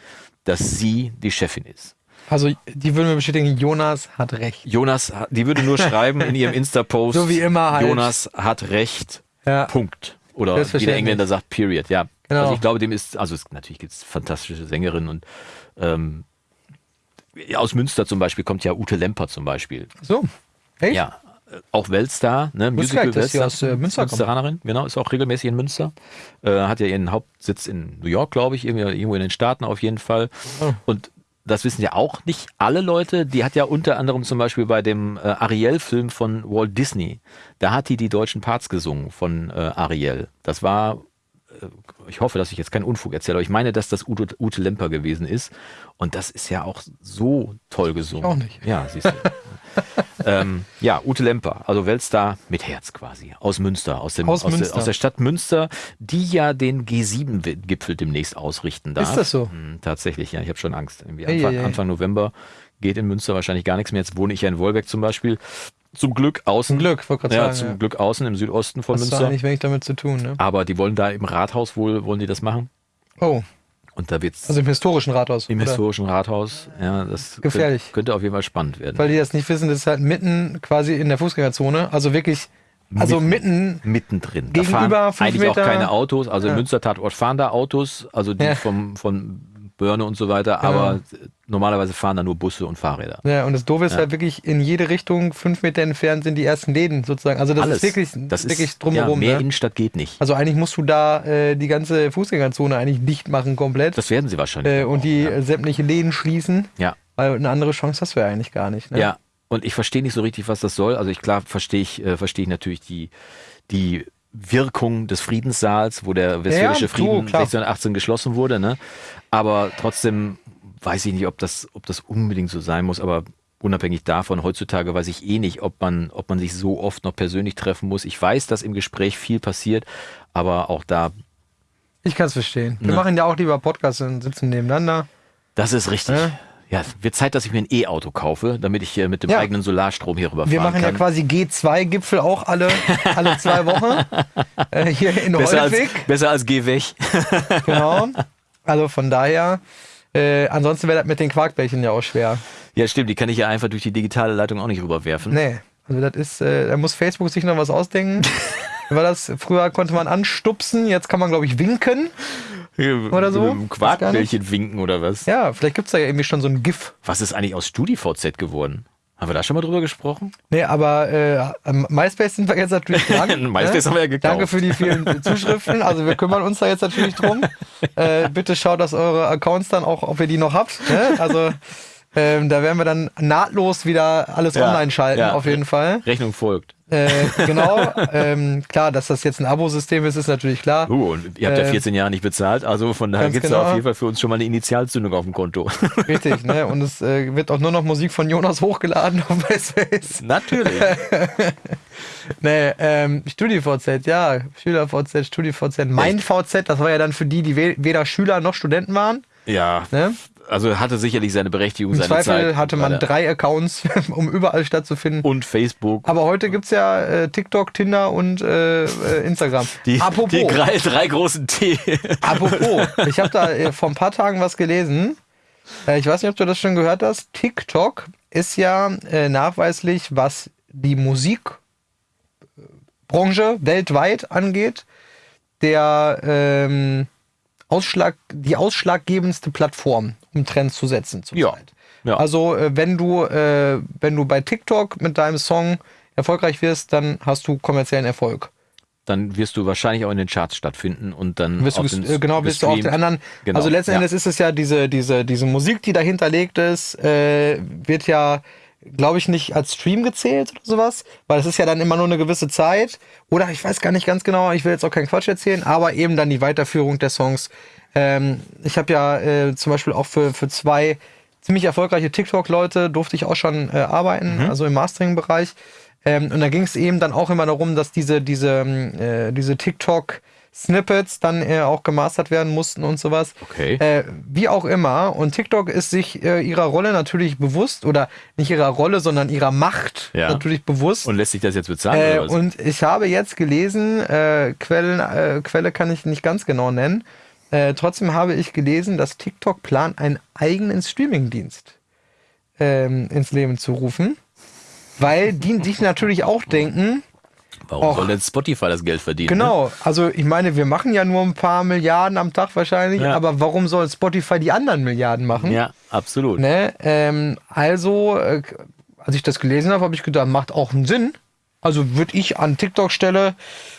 S2: dass sie die Chefin ist.
S1: Also, die würden mir bestätigen, Jonas hat recht.
S2: Jonas, die würde nur schreiben in ihrem Insta-Post,
S1: So wie immer halt.
S2: Jonas hat recht,
S1: Ja.
S2: Punkt. Oder wie der. Engländer sagt, Period, ja.
S1: Genau.
S2: Also ich glaube, dem ist, also es, natürlich gibt es fantastische Sängerinnen und ähm, aus Münster zum Beispiel kommt ja Ute Lemper zum Beispiel.
S1: So. Hey?
S2: Ja, auch Weltstar, ne?
S1: Gar nicht, dass sie aus, äh, Münster.
S2: Münsteranerin, genau, ist auch regelmäßig in Münster. Äh, hat ja ihren Hauptsitz in New York, glaube ich, irgendwo in den Staaten auf jeden Fall.
S1: Oh.
S2: Und das wissen ja auch nicht alle Leute, die hat ja unter anderem zum Beispiel bei dem äh, Ariel-Film von Walt Disney, da hat die die deutschen Parts gesungen von äh, Ariel. Das war, äh, ich hoffe, dass ich jetzt keinen Unfug erzähle, aber ich meine, dass das Ute, Ute Lemper gewesen ist. Und das ist ja auch so toll gesungen.
S1: Ich auch nicht.
S2: Ja, siehst du. ähm, ja, Ute Lemper, also Weltstar mit Herz quasi, aus Münster, aus, dem,
S1: Aus
S2: aus,
S1: Münster.
S2: Der, aus der Stadt Münster, die ja den G7-Gipfel demnächst ausrichten darf.
S1: Ist das so?
S2: Hm, tatsächlich, ja, ich habe schon Angst. Irgendwie Anfang,
S1: ei, ei.
S2: Anfang November geht in Münster wahrscheinlich gar nichts mehr. Jetzt wohne ich ja in Wolbeck zum Beispiel. Zum Glück außen.
S1: Zum Glück, wollte gerade
S2: Ja,
S1: sagen.
S2: zum
S1: ja.
S2: Glück außen im Südosten von
S1: Was hat
S2: Münster.
S1: eigentlich wenig damit zu tun, ne?
S2: Aber die wollen da im Rathaus wohl, wollen die das machen.
S1: Oh,
S2: Und da wird's
S1: also im historischen Rathaus.
S2: im
S1: oder?
S2: historischen Rathaus, ja, das
S1: Gefährlich.
S2: Könnte, könnte auf jeden Fall spannend werden.
S1: Weil die das nicht wissen, das ist halt mitten quasi in der Fußgängerzone. Also wirklich, also mitten,
S2: mittendrin.
S1: Gegenüber
S2: da fahren eigentlich auch
S1: Meter-
S2: keine Autos. Also im
S1: Ja.
S2: Münster Tatort fahren da Autos, also die
S1: Ja.
S2: vom, von Börne und so weiter,
S1: Genau.
S2: aber normalerweise fahren da nur Busse und Fahrräder.
S1: ja, und das Doofe ist
S2: Ja.
S1: halt wirklich, in jede Richtung, fünf Meter entfernt sind die ersten Läden sozusagen. Also das
S2: Alles.
S1: ist wirklich,
S2: das
S1: wirklich
S2: ist,
S1: drumherum.
S2: Ja, mehr
S1: ne?
S2: Innenstadt geht nicht.
S1: Also eigentlich musst du da äh, die ganze Fußgängerzone eigentlich dicht machen komplett.
S2: Das werden sie wahrscheinlich.
S1: äh,
S2: auch,
S1: und die
S2: ja.
S1: äh, sämtliche Läden schließen.
S2: ja.
S1: Weil eine andere Chance hast du ja eigentlich gar nicht. Ne?
S2: Ja, und ich verstehe nicht so richtig, was das soll. Also ich klar verstehe ich, äh, verstehe ich natürlich die, die Wirkung des Friedenssaals, wo der westfälische
S1: Ja,
S2: Frieden
S1: klar.
S2: 1618 geschlossen wurde, ne? Aber trotzdem weiß ich nicht, ob das, ob das unbedingt so sein muss, aber unabhängig davon, heutzutage weiß ich eh nicht, ob man, ob man sich so oft noch persönlich treffen muss. Ich weiß, dass im Gespräch viel passiert, aber auch da,
S1: Ich kann es verstehen. Wir
S2: Ne.
S1: machen ja auch lieber Podcasts und sitzen nebeneinander.
S2: das ist richtig.
S1: Ja.
S2: Ja, wird Zeit, dass ich mir ein E-Auto kaufe, damit ich äh, mit dem
S1: Ja.
S2: eigenen Solarstrom hier rüberfahren
S1: Wir machen ja
S2: kann.
S1: quasi G2-Gipfel auch alle, alle zwei Wochen. äh, hier in
S2: besser, als,
S1: Holwig.
S2: besser als geh weg.
S1: Genau. Also von daher, äh, ansonsten wäre das mit den Quarkbällchen ja auch schwer.
S2: Ja, stimmt, die kann ich ja einfach durch die digitale Leitung auch nicht rüberwerfen.
S1: Nee. Also das ist, äh, da muss Facebook sich noch was ausdenken. War das, früher konnte man anstupsen, jetzt kann man, glaube ich, winken. Oder so?
S2: Mit einem Quarkbällchen winken oder was?
S1: Ja, vielleicht gibt es da ja irgendwie schon so ein GIF.
S2: Was ist eigentlich aus StudiVZ geworden? Haben wir da schon mal drüber gesprochen?
S1: Nee, aber äh, MySpace sind wir jetzt natürlich dran.
S2: MySpace haben wir ja gekauft.
S1: Danke für die vielen Zuschriften. Also wir kümmern uns da jetzt natürlich drum. Äh, bitte schaut, dass eure Accounts dann auch, ob ihr die noch habt. Ne? Also ähm, da werden wir dann nahtlos wieder alles
S2: Ja,
S1: online schalten,
S2: ja.
S1: auf jeden Fall.
S2: Rechnung folgt.
S1: Äh, genau. ähm, klar, dass das jetzt ein Abo-System ist, ist natürlich klar.
S2: Uh, und ihr habt ja
S1: Äh,
S2: 14 Jahre nicht bezahlt, also von daher gibt es
S1: genau.
S2: auf jeden Fall für uns schon mal eine Initialzündung auf dem Konto.
S1: Richtig, ne? Und es äh, wird auch nur noch Musik von Jonas hochgeladen auf MySpace.
S2: Natürlich.
S1: Nee, ähm, StudiVZ, ja, SchülerVZ, StudiVZ, mein VZ, das war ja dann für die, die we weder Schüler noch Studenten waren.
S2: Ja,
S1: Ne?
S2: Also hatte sicherlich seine Berechtigung,
S1: Im
S2: seine
S1: Zweifel
S2: Zeit.
S1: hatte man
S2: Leider.
S1: drei Accounts, um überall stattzufinden.
S2: Und Facebook.
S1: Aber heute gibt's ja äh, TikTok, Tinder und äh, äh, Instagram.
S2: Die,
S1: apropos,
S2: die drei, drei großen T.
S1: apropos, ich habe da äh, vor ein paar Tagen was gelesen. Äh, ich weiß nicht, ob du das schon gehört hast. TikTok ist ja nachweislich, was die Musikbranche weltweit angeht, der ähm, Ausschlag, die ausschlaggebendste Plattform, um Trends zu setzen
S2: Ja. Ja.
S1: Also äh, wenn du äh, wenn du bei TikTok mit deinem Song erfolgreich wirst, dann hast du kommerziellen Erfolg.
S2: dann wirst du wahrscheinlich auch in den Charts stattfinden und dann
S1: Wirst du
S2: den
S1: äh, genau, wirst du auch den anderen.
S2: Genau,
S1: Also letzten
S2: ja.
S1: Endes ist es ja diese, diese, diese Musik, die dahinter legt ist, äh, wird ja, glaube ich, nicht als Stream gezählt oder sowas, weil es ist ja dann immer nur eine gewisse Zeit. Oder ich weiß gar nicht ganz genau, ich will jetzt auch keinen Quatsch erzählen, aber eben dann die Weiterführung der Songs. Ähm, ich habe ja äh, zum Beispiel auch für, für zwei ziemlich erfolgreiche TikTok-Leute durfte ich auch schon äh, arbeiten,
S2: Mhm.
S1: also im Mastering-Bereich. Ähm, und da ging es eben dann auch immer darum, dass diese, diese, ähm, äh, diese TikTok-Snippets dann äh, auch gemastert werden mussten und sowas.
S2: Okay.
S1: Äh, wie auch immer. Und TikTok ist sich äh, ihrer Rolle natürlich bewusst, oder nicht ihrer Rolle, sondern ihrer Macht
S2: Ja.
S1: natürlich bewusst.
S2: Und lässt sich das jetzt bezahlen
S1: Äh,
S2: oder was?
S1: und ich habe jetzt gelesen, äh, Quellen, äh, Quelle kann ich nicht ganz genau nennen. Trotzdem habe ich gelesen, dass TikTok plant, einen eigenen Streamingdienst ähm, ins Leben zu rufen. Weil die sich natürlich auch denken,
S2: Warum
S1: och.
S2: soll denn Spotify das Geld verdienen? Ne?
S1: genau, also ich meine, wir machen ja nur ein paar Milliarden am Tag wahrscheinlich,
S2: Ja.
S1: aber warum soll Spotify die anderen Milliarden machen?
S2: Ne? Ja, absolut.
S1: Ne? Ähm, also, äh, als ich das gelesen habe, habe ich gedacht, macht auch einen Sinn. Also würde ich an TikTok-Stelle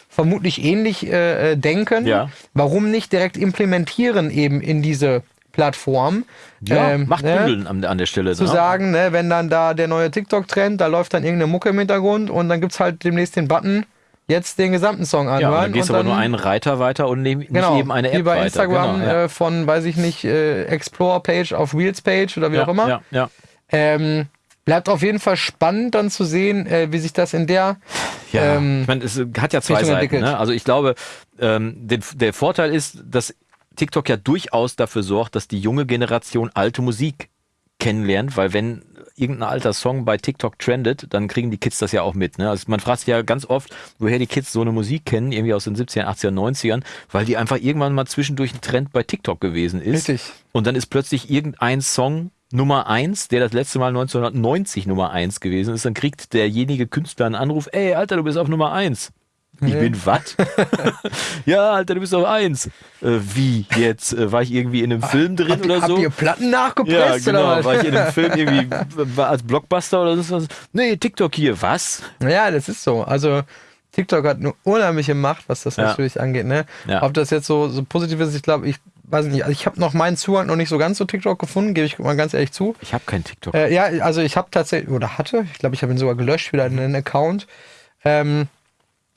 S1: vermutlich ähnlich äh, äh, denken.
S2: Ja.
S1: Warum nicht direkt implementieren eben in diese Plattform.
S2: Ja,
S1: ähm,
S2: macht
S1: ne,
S2: Bündeln an, an der Stelle.
S1: zu
S2: ne?
S1: sagen, ne, wenn dann da der neue TikTok-Trend, da läuft dann irgendeine Mucke im Hintergrund und dann gibt's halt demnächst den Button, jetzt den gesamten Song anhören.
S2: Ja, und dann gehst du
S1: und
S2: aber nur einen Reiter weiter und nehm,
S1: genau,
S2: nicht eben eine App
S1: wie bei
S2: weiter.
S1: Instagram
S2: genau, ja.
S1: äh, von, weiß ich nicht, äh, Explore-Page auf Reels-Page oder wie
S2: ja,
S1: auch immer.
S2: Ja, ja.
S1: Ähm, bleibt auf jeden Fall spannend dann zu sehen, äh, wie sich das in der
S2: Ja,
S1: Ähm,
S2: ich meine, es hat ja zwei
S1: Richtung
S2: Seiten. Ne? Also ich glaube, ähm, den, der Vorteil ist, dass TikTok ja durchaus dafür sorgt, dass die junge Generation alte Musik kennenlernt, weil wenn irgendein alter Song bei TikTok trendet, dann kriegen die Kids das ja auch mit. Ne? Also man fragt sich ja ganz oft, woher die Kids so eine Musik kennen, irgendwie aus den 70er, 80er, 90ern, weil die einfach irgendwann mal zwischendurch ein Trend bei TikTok gewesen ist.
S1: Richtig.
S2: Und dann ist plötzlich irgendein Song Nummer eins, der das letzte Mal 1990 Nummer eins gewesen ist, dann kriegt derjenige Künstler einen Anruf, ey, Alter, du bist auf Nummer eins. Ich bin was? ja, Alter, du bist auf eins. Äh, wie jetzt? Äh, war ich irgendwie in einem Film drin
S1: Habt,
S2: oder
S1: habt
S2: so?
S1: ihr Platten
S2: Ja,
S1: nachgepresst
S2: genau.
S1: oder was?
S2: War ich in einem Film irgendwie als Blockbuster oder so? Nee, TikTok hier. Was?
S1: Ja, das ist so. Also TikTok hat eine unheimliche Macht, was das
S2: Ja.
S1: natürlich angeht. Ne?
S2: Ja.
S1: Ob das jetzt so, so positiv ist, ich glaube, ich weiß nicht. Also ich habe noch meinen Zugang noch nicht so ganz zu TikTok gefunden, gebe ich mal ganz ehrlich zu.
S2: Ich habe kein TikTok.
S1: Äh, ja, also ich habe tatsächlich, oder hatte, ich glaube, ich habe ihn sogar gelöscht, wieder in einen Account. Ähm,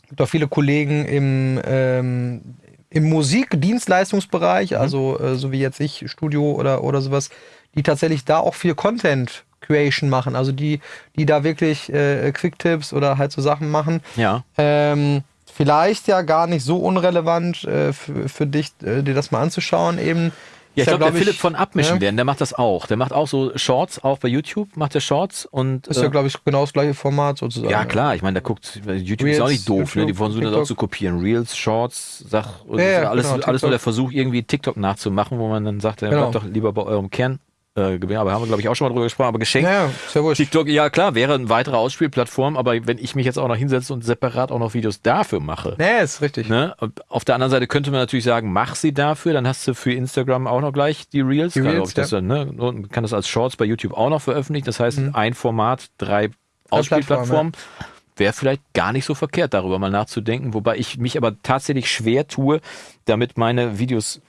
S1: gibt auch viele Kollegen im, ähm, im Musikdienstleistungsbereich, also äh, so wie jetzt ich, Studio oder, oder sowas, die tatsächlich da auch viel Content Creation machen, also die, die da wirklich äh, Quick-Tipps oder halt so Sachen machen.
S2: ja.
S1: Ähm, vielleicht ja gar nicht so unrelevant äh, für, für dich, äh, dir das mal anzuschauen eben.
S2: Ja,
S1: Ist
S2: ich glaube, der
S1: glaub
S2: Philipp von Abmischen
S1: ja,
S2: werden, der macht das auch. Der macht auch so Shorts, auch bei YouTube macht der Shorts und
S1: Ist ja,
S2: äh,
S1: glaube ich, genau das gleiche Format sozusagen.
S2: ja klar, ich meine, da guckt YouTube ist
S1: Reels,
S2: auch nicht doof, ne? Die
S1: YouTube,
S2: versuchen das auch zu kopieren. Reels, Shorts, Sach,
S1: Ja,
S2: alles,
S1: genau,
S2: alles nur der Versuch, irgendwie TikTok nachzumachen, wo man dann sagt, ja,
S1: Genau.
S2: bleibt doch lieber bei eurem Kern. Äh, Gewehr. aber haben wir, glaube ich, auch schon mal drüber gesprochen, aber geschenkt.
S1: Ja, ja, ja.
S2: TikTok, ja klar, wäre eine weitere Ausspielplattform, aber wenn ich mich jetzt auch noch hinsetze und separat auch noch Videos dafür mache,
S1: Nee, ist richtig.
S2: Ne? Auf der anderen Seite könnte man natürlich sagen, mach sie dafür, dann hast du für Instagram auch noch gleich die Reels.
S1: Die Reels,
S2: ob das dann, ne? Und kann das als Shorts bei YouTube auch noch veröffentlichen. Das heißt, ein Format, drei Ausspielplattformen. Wäre vielleicht gar nicht so verkehrt, darüber mal nachzudenken, wobei ich mich aber tatsächlich schwer tue, damit meine Videos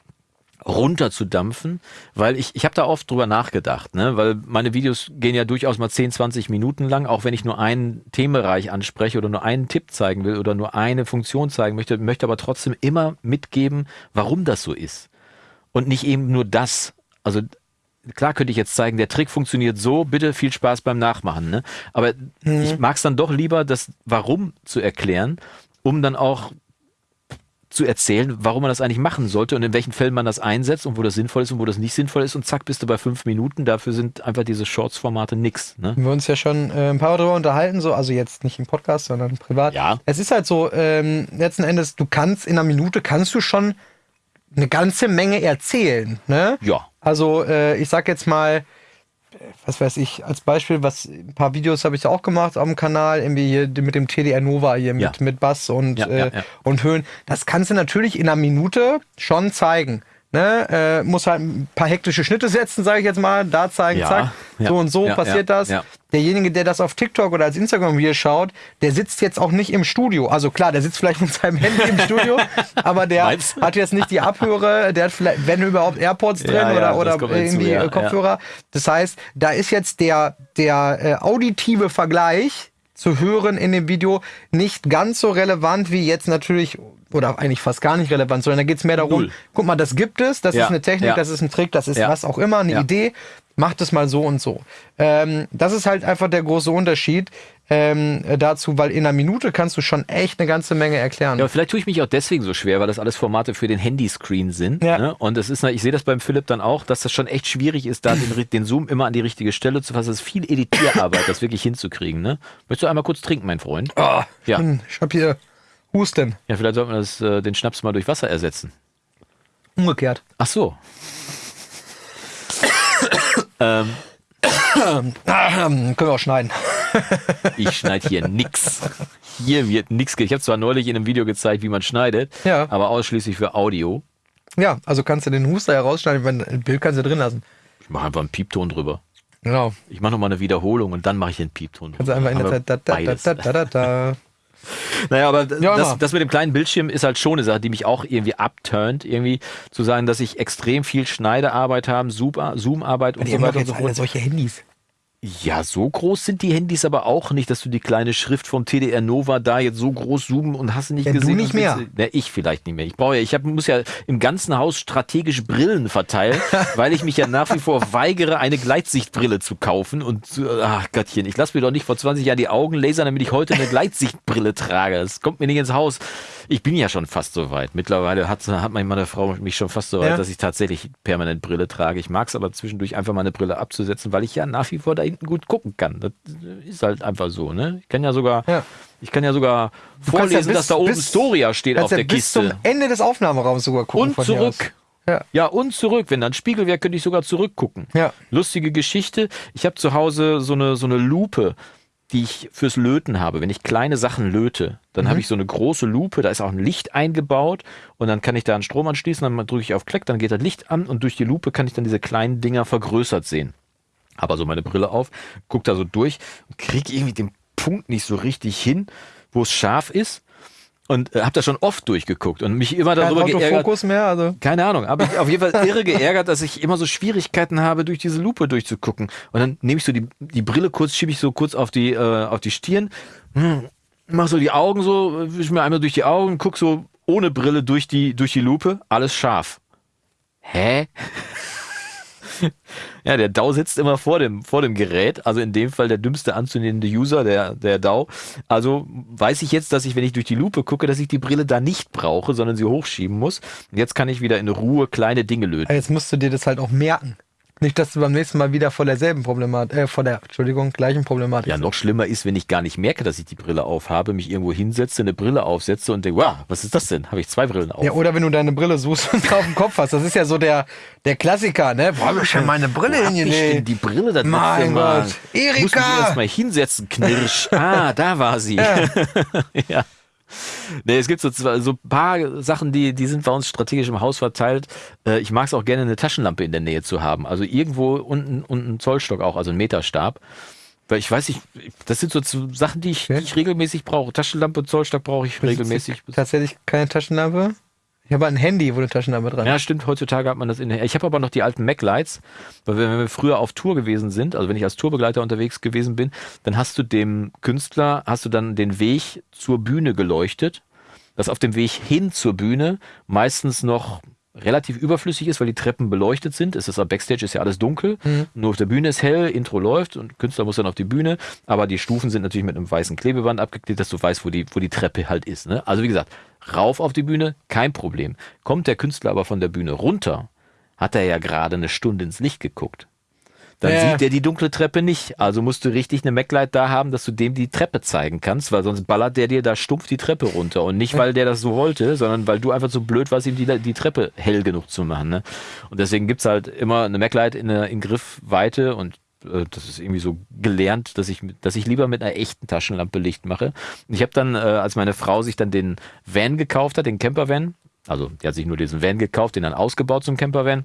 S2: runterzudampfen, weil ich, ich habe da oft drüber nachgedacht, ne? weil meine Videos gehen ja durchaus mal 10, 20 Minuten lang, auch wenn ich nur einen Themenbereich anspreche oder nur einen Tipp zeigen will oder nur eine Funktion zeigen möchte, möchte aber trotzdem immer mitgeben, warum das so ist. Und nicht eben nur das. Also klar könnte ich jetzt zeigen, der Trick funktioniert so, bitte viel Spaß beim Nachmachen. Ne? Aber ich mag es dann doch lieber, das Warum zu erklären, um dann auch zu erzählen, warum man das eigentlich machen sollte und in welchen Fällen man das einsetzt und wo das sinnvoll ist und wo das nicht sinnvoll ist und zack, bist du bei fünf Minuten. Dafür sind einfach diese Shorts-Formate nix. Ne?
S1: Wir uns ja schon äh, ein paar Mal darüber unterhalten, so, also jetzt nicht im Podcast, sondern privat.
S2: Ja.
S1: Es ist halt so, ähm, letzten Endes, du kannst in einer Minute kannst du schon eine ganze Menge erzählen, ne?
S2: Ja.
S1: Also äh, ich sag jetzt mal, was weiß ich, als Beispiel, was ein paar Videos habe ich auch gemacht auf dem Kanal, irgendwie hier mit dem TDR Nova hier mit,
S2: Ja.
S1: mit Bass und,
S2: Ja,
S1: äh,
S2: ja, ja.
S1: und Höhen. Das kannst du natürlich in einer Minute schon zeigen. Ne? Äh, muss halt ein paar hektische Schnitte setzen, sage ich jetzt mal, da zeigen,
S2: Ja,
S1: zack,
S2: ja,
S1: so und so
S2: ja,
S1: passiert das. Derjenige, der das auf TikTok oder als Instagram-Video schaut, der sitzt jetzt auch nicht im Studio. Also klar, der sitzt vielleicht mit seinem Handy im Studio, aber der
S2: Meinst
S1: hat jetzt nicht die Abhöre, der hat vielleicht, wenn überhaupt, AirPods drin oder, oder irgendwie
S2: ja,
S1: äh, Kopfhörer. Das heißt, da ist jetzt der, der äh, auditive Vergleich zu hören in dem Video nicht ganz so relevant wie jetzt natürlich, oder eigentlich fast gar nicht relevant, sondern da geht es mehr darum,
S2: Null.
S1: guck mal, das gibt es, das
S2: Ja,
S1: ist eine Technik,
S2: ja.
S1: das ist ein Trick, das ist
S2: Ja.
S1: was auch immer, eine. Idee, macht es mal so und so. Ähm, das ist halt einfach der große Unterschied ähm, äh, dazu, weil in einer Minute kannst du schon echt eine ganze Menge erklären.
S2: Ja, vielleicht tue ich mich auch deswegen so schwer, weil das alles Formate für den Handyscreen sind.
S1: Ja.
S2: Ne? Und es ist, ich sehe das beim Philipp dann auch, dass das schon echt schwierig ist, da den, den Zoom immer an die richtige Stelle zu fassen. Das ist viel Editierarbeit, das wirklich hinzukriegen. Ne? Möchtest du einmal kurz trinken, mein Freund?
S1: Ah,
S2: Ja.
S1: hm, Ich hab hier Husten.
S2: Ja, vielleicht sollten wir das, äh, den Schnaps mal durch Wasser ersetzen.
S1: Umgekehrt.
S2: Ach so. ähm,
S1: Können wir auch schneiden.
S2: ich schneide hier nix. Hier wird nix. ge- Ich habe zwar neulich in einem Video gezeigt, wie man schneidet,
S1: Ja.
S2: aber ausschließlich für Audio.
S1: Ja, also kannst du den Huster herausschneiden, wenn ein Bild kannst du drin lassen.
S2: Ich mache einfach einen Piepton drüber.
S1: Genau.
S2: Ich mache nochmal eine Wiederholung und dann mache ich den Piepton.
S1: Kannst du einfach in der da, da, da, da, da, da.
S2: Naja, aber
S1: Ja,
S2: das, das mit dem kleinen Bildschirm ist halt schon eine Sache, die mich auch irgendwie abturnt, irgendwie zu sagen, dass ich extrem viel Schneidearbeit habe, Zoom- Zoom-Arbeit und
S1: Die
S2: so weiter und so fort.
S1: solche Handys.
S2: Ja, so groß sind die Handys aber auch nicht, dass du die kleine Schrift vom TDR Nova da jetzt so groß zoomen und hast du nicht
S1: Ja, du
S2: gesehen.
S1: nicht
S2: und
S1: mehr.
S2: Ne, ich vielleicht nicht mehr. Ich brauche ja, ich hab, muss ja im ganzen Haus strategisch Brillen verteilen, weil ich mich ja nach wie vor weigere, eine Gleitsichtbrille zu kaufen. Und ach Gottchen, ich lasse mir doch nicht vor 20 Jahren die Augen lasern, damit ich heute eine Gleitsichtbrille trage. Das kommt mir nicht ins Haus. Ich bin ja schon fast so weit. Mittlerweile hat, hat meine Frau mich schon fast so weit,
S1: Ja.
S2: dass ich tatsächlich permanent Brille trage. Ich mag es aber zwischendurch einfach mal eine Brille abzusetzen, weil ich ja nach wie vor da hinten gut gucken kann. Das ist halt einfach so, ne? Ich kann ja sogar,
S1: Ja.
S2: ich kann ja sogar
S1: Du
S2: vorlesen,
S1: ja bis-
S2: dass da oben
S1: bis-
S2: Storia steht auf
S1: ja
S2: der
S1: bis
S2: Kiste.
S1: zum Ende des Aufnahmeraums sogar gucken.
S2: Und zurück.
S1: Ja.
S2: Ja, und zurück. Wenn da ein Spiegel wäre, könnte ich sogar zurückgucken.
S1: Ja.
S2: Lustige Geschichte. Ich habe zu Hause so eine, so eine Lupe, die ich fürs Löten habe. Wenn ich kleine Sachen löte, dann
S1: Mhm.
S2: habe ich so eine große Lupe, da ist auch ein Licht eingebaut und dann kann ich da einen Strom anschließen, dann drücke ich auf Klick, dann geht das Licht an und durch die Lupe kann ich dann diese kleinen Dinger vergrößert sehen. Habe also meine Brille auf, guck da so durch und kriege irgendwie den Punkt nicht so richtig hin, wo es scharf ist. Und äh, habe da schon oft durchgeguckt und mich immer
S1: Kein
S2: darüber geärgert.
S1: Autofokus mehr, also.
S2: Keine Ahnung, aber ich auf jeden Fall irre geärgert, dass ich immer so Schwierigkeiten habe, durch diese Lupe durchzugucken. Und dann nehme ich so die, die Brille kurz, schiebe ich so kurz auf die, äh, auf die Stirn, hm, mach so die Augen so, wisch mir einmal durch die Augen, guck so ohne Brille durch die, durch die Lupe, alles scharf. Hä? Ja, der DAO sitzt immer vor dem, vor dem Gerät, also in dem Fall der dümmste anzunehmende User, der, der DAO. Also weiß ich jetzt, dass ich, wenn ich durch die Lupe gucke, dass ich die Brille da nicht brauche, sondern sie hochschieben muss. Jetzt kann ich wieder in Ruhe kleine Dinge löten.
S1: Jetzt musst du dir das halt auch merken. Nicht, dass du beim nächsten Mal wieder vor derselben Problematik, äh, vor der, Entschuldigung, gleichen Problematik.
S2: Ja, noch schlimmer ist, wenn ich gar nicht merke, dass ich die Brille aufhabe, mich irgendwo hinsetze, eine Brille aufsetze und denke, wow, was ist das denn? Habe ich zwei Brillen auf.
S1: Ja, oder wenn du deine Brille suchst und auf dem Kopf hast. Das ist ja so der, der Klassiker, ne? Wo hab ich denn meine Brille
S2: Wo hab ich
S1: hingelegt?
S2: die Brille das
S1: Mein
S2: Mal?
S1: Gott.
S2: Ich muss mich
S1: Erika!
S2: erst mal hinsetzen, Knirsch. Ah, da war sie.
S1: Ja.
S2: ja. Nee, es gibt so, zwei- so ein paar Sachen, die, die sind bei uns strategisch im Haus verteilt. Äh, Ich mag es auch gerne, eine Taschenlampe in der Nähe zu haben. Also irgendwo unten und ein Zollstock auch, also ein Meterstab. Weil ich weiß nicht, das sind so Sachen, die ich, die ich regelmäßig brauche. Taschenlampe, Zollstock brauche ich regelmäßig.
S1: Tatsächlich keine Taschenlampe. Ich habe ein Handy, wo eine Taschenlampe dran
S2: Ja, stimmt. Heutzutage hat man das in der. Ich habe aber noch die alten Mac-Lights, weil wenn wir früher auf Tour gewesen sind, also wenn ich als Tourbegleiter unterwegs gewesen bin, dann hast du dem Künstler, hast du dann den Weg zur Bühne geleuchtet, das auf dem Weg hin zur Bühne meistens noch relativ überflüssig ist, weil die Treppen beleuchtet sind. Es ist am Backstage ist ja alles dunkel, nur auf der Bühne ist hell, Intro läuft und Künstler muss dann auf die Bühne, aber die Stufen sind natürlich mit einem weißen Klebeband abgeklebt, dass du weißt, wo die, wo die Treppe halt ist. Ne? Also wie gesagt, rauf auf die Bühne, kein Problem. Kommt der Künstler aber von der Bühne runter, hat er ja gerade eine Stunde ins Licht geguckt. Dann
S1: Ja.
S2: sieht er die dunkle Treppe nicht. Also musst du richtig eine Mac-Light da haben, dass du dem die Treppe zeigen kannst, weil sonst ballert der dir da stumpf die Treppe runter. Und nicht, weil der das so wollte, sondern weil du einfach so blöd warst, ihm die, die Treppe hell genug zu machen. Ne? Und deswegen gibt's halt immer eine Mac-Light in, der- in Griffweite und äh, das ist irgendwie so gelernt, dass ich, dass ich lieber mit einer echten Taschenlampe Licht mache. Ich habe dann, äh, als meine Frau sich dann den Van gekauft hat, den Campervan, also die hat sich nur diesen Van gekauft, den dann ausgebaut zum Campervan,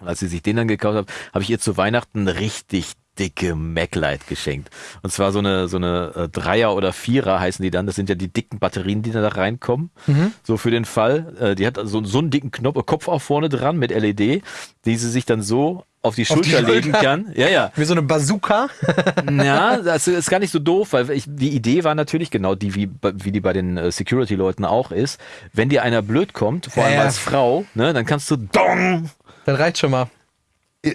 S2: und als sie sich den dann gekauft hat, habe ich ihr zu Weihnachten richtig dicke Mac-Light geschenkt. Und zwar so eine, so eine äh, Dreier oder Vierer heißen die dann. Das sind ja die dicken Batterien, die da reinkommen. So für den Fall. Äh, die hat so, so einen dicken Knopf, Kopf auch vorne dran mit LED, die sie sich dann so auf die
S1: Auf die
S2: Schulter legen
S1: Schulter.
S2: kann. Ja, ja.
S1: Wie so eine Bazooka.
S2: Ja, das ist gar nicht so doof, weil ich, die Idee war natürlich genau die, wie, wie die bei den äh, Security-Leuten auch ist. Wenn dir einer blöd kommt, vor allem
S1: ja.
S2: als Frau, ne, dann kannst du dong
S1: Das reicht schon mal.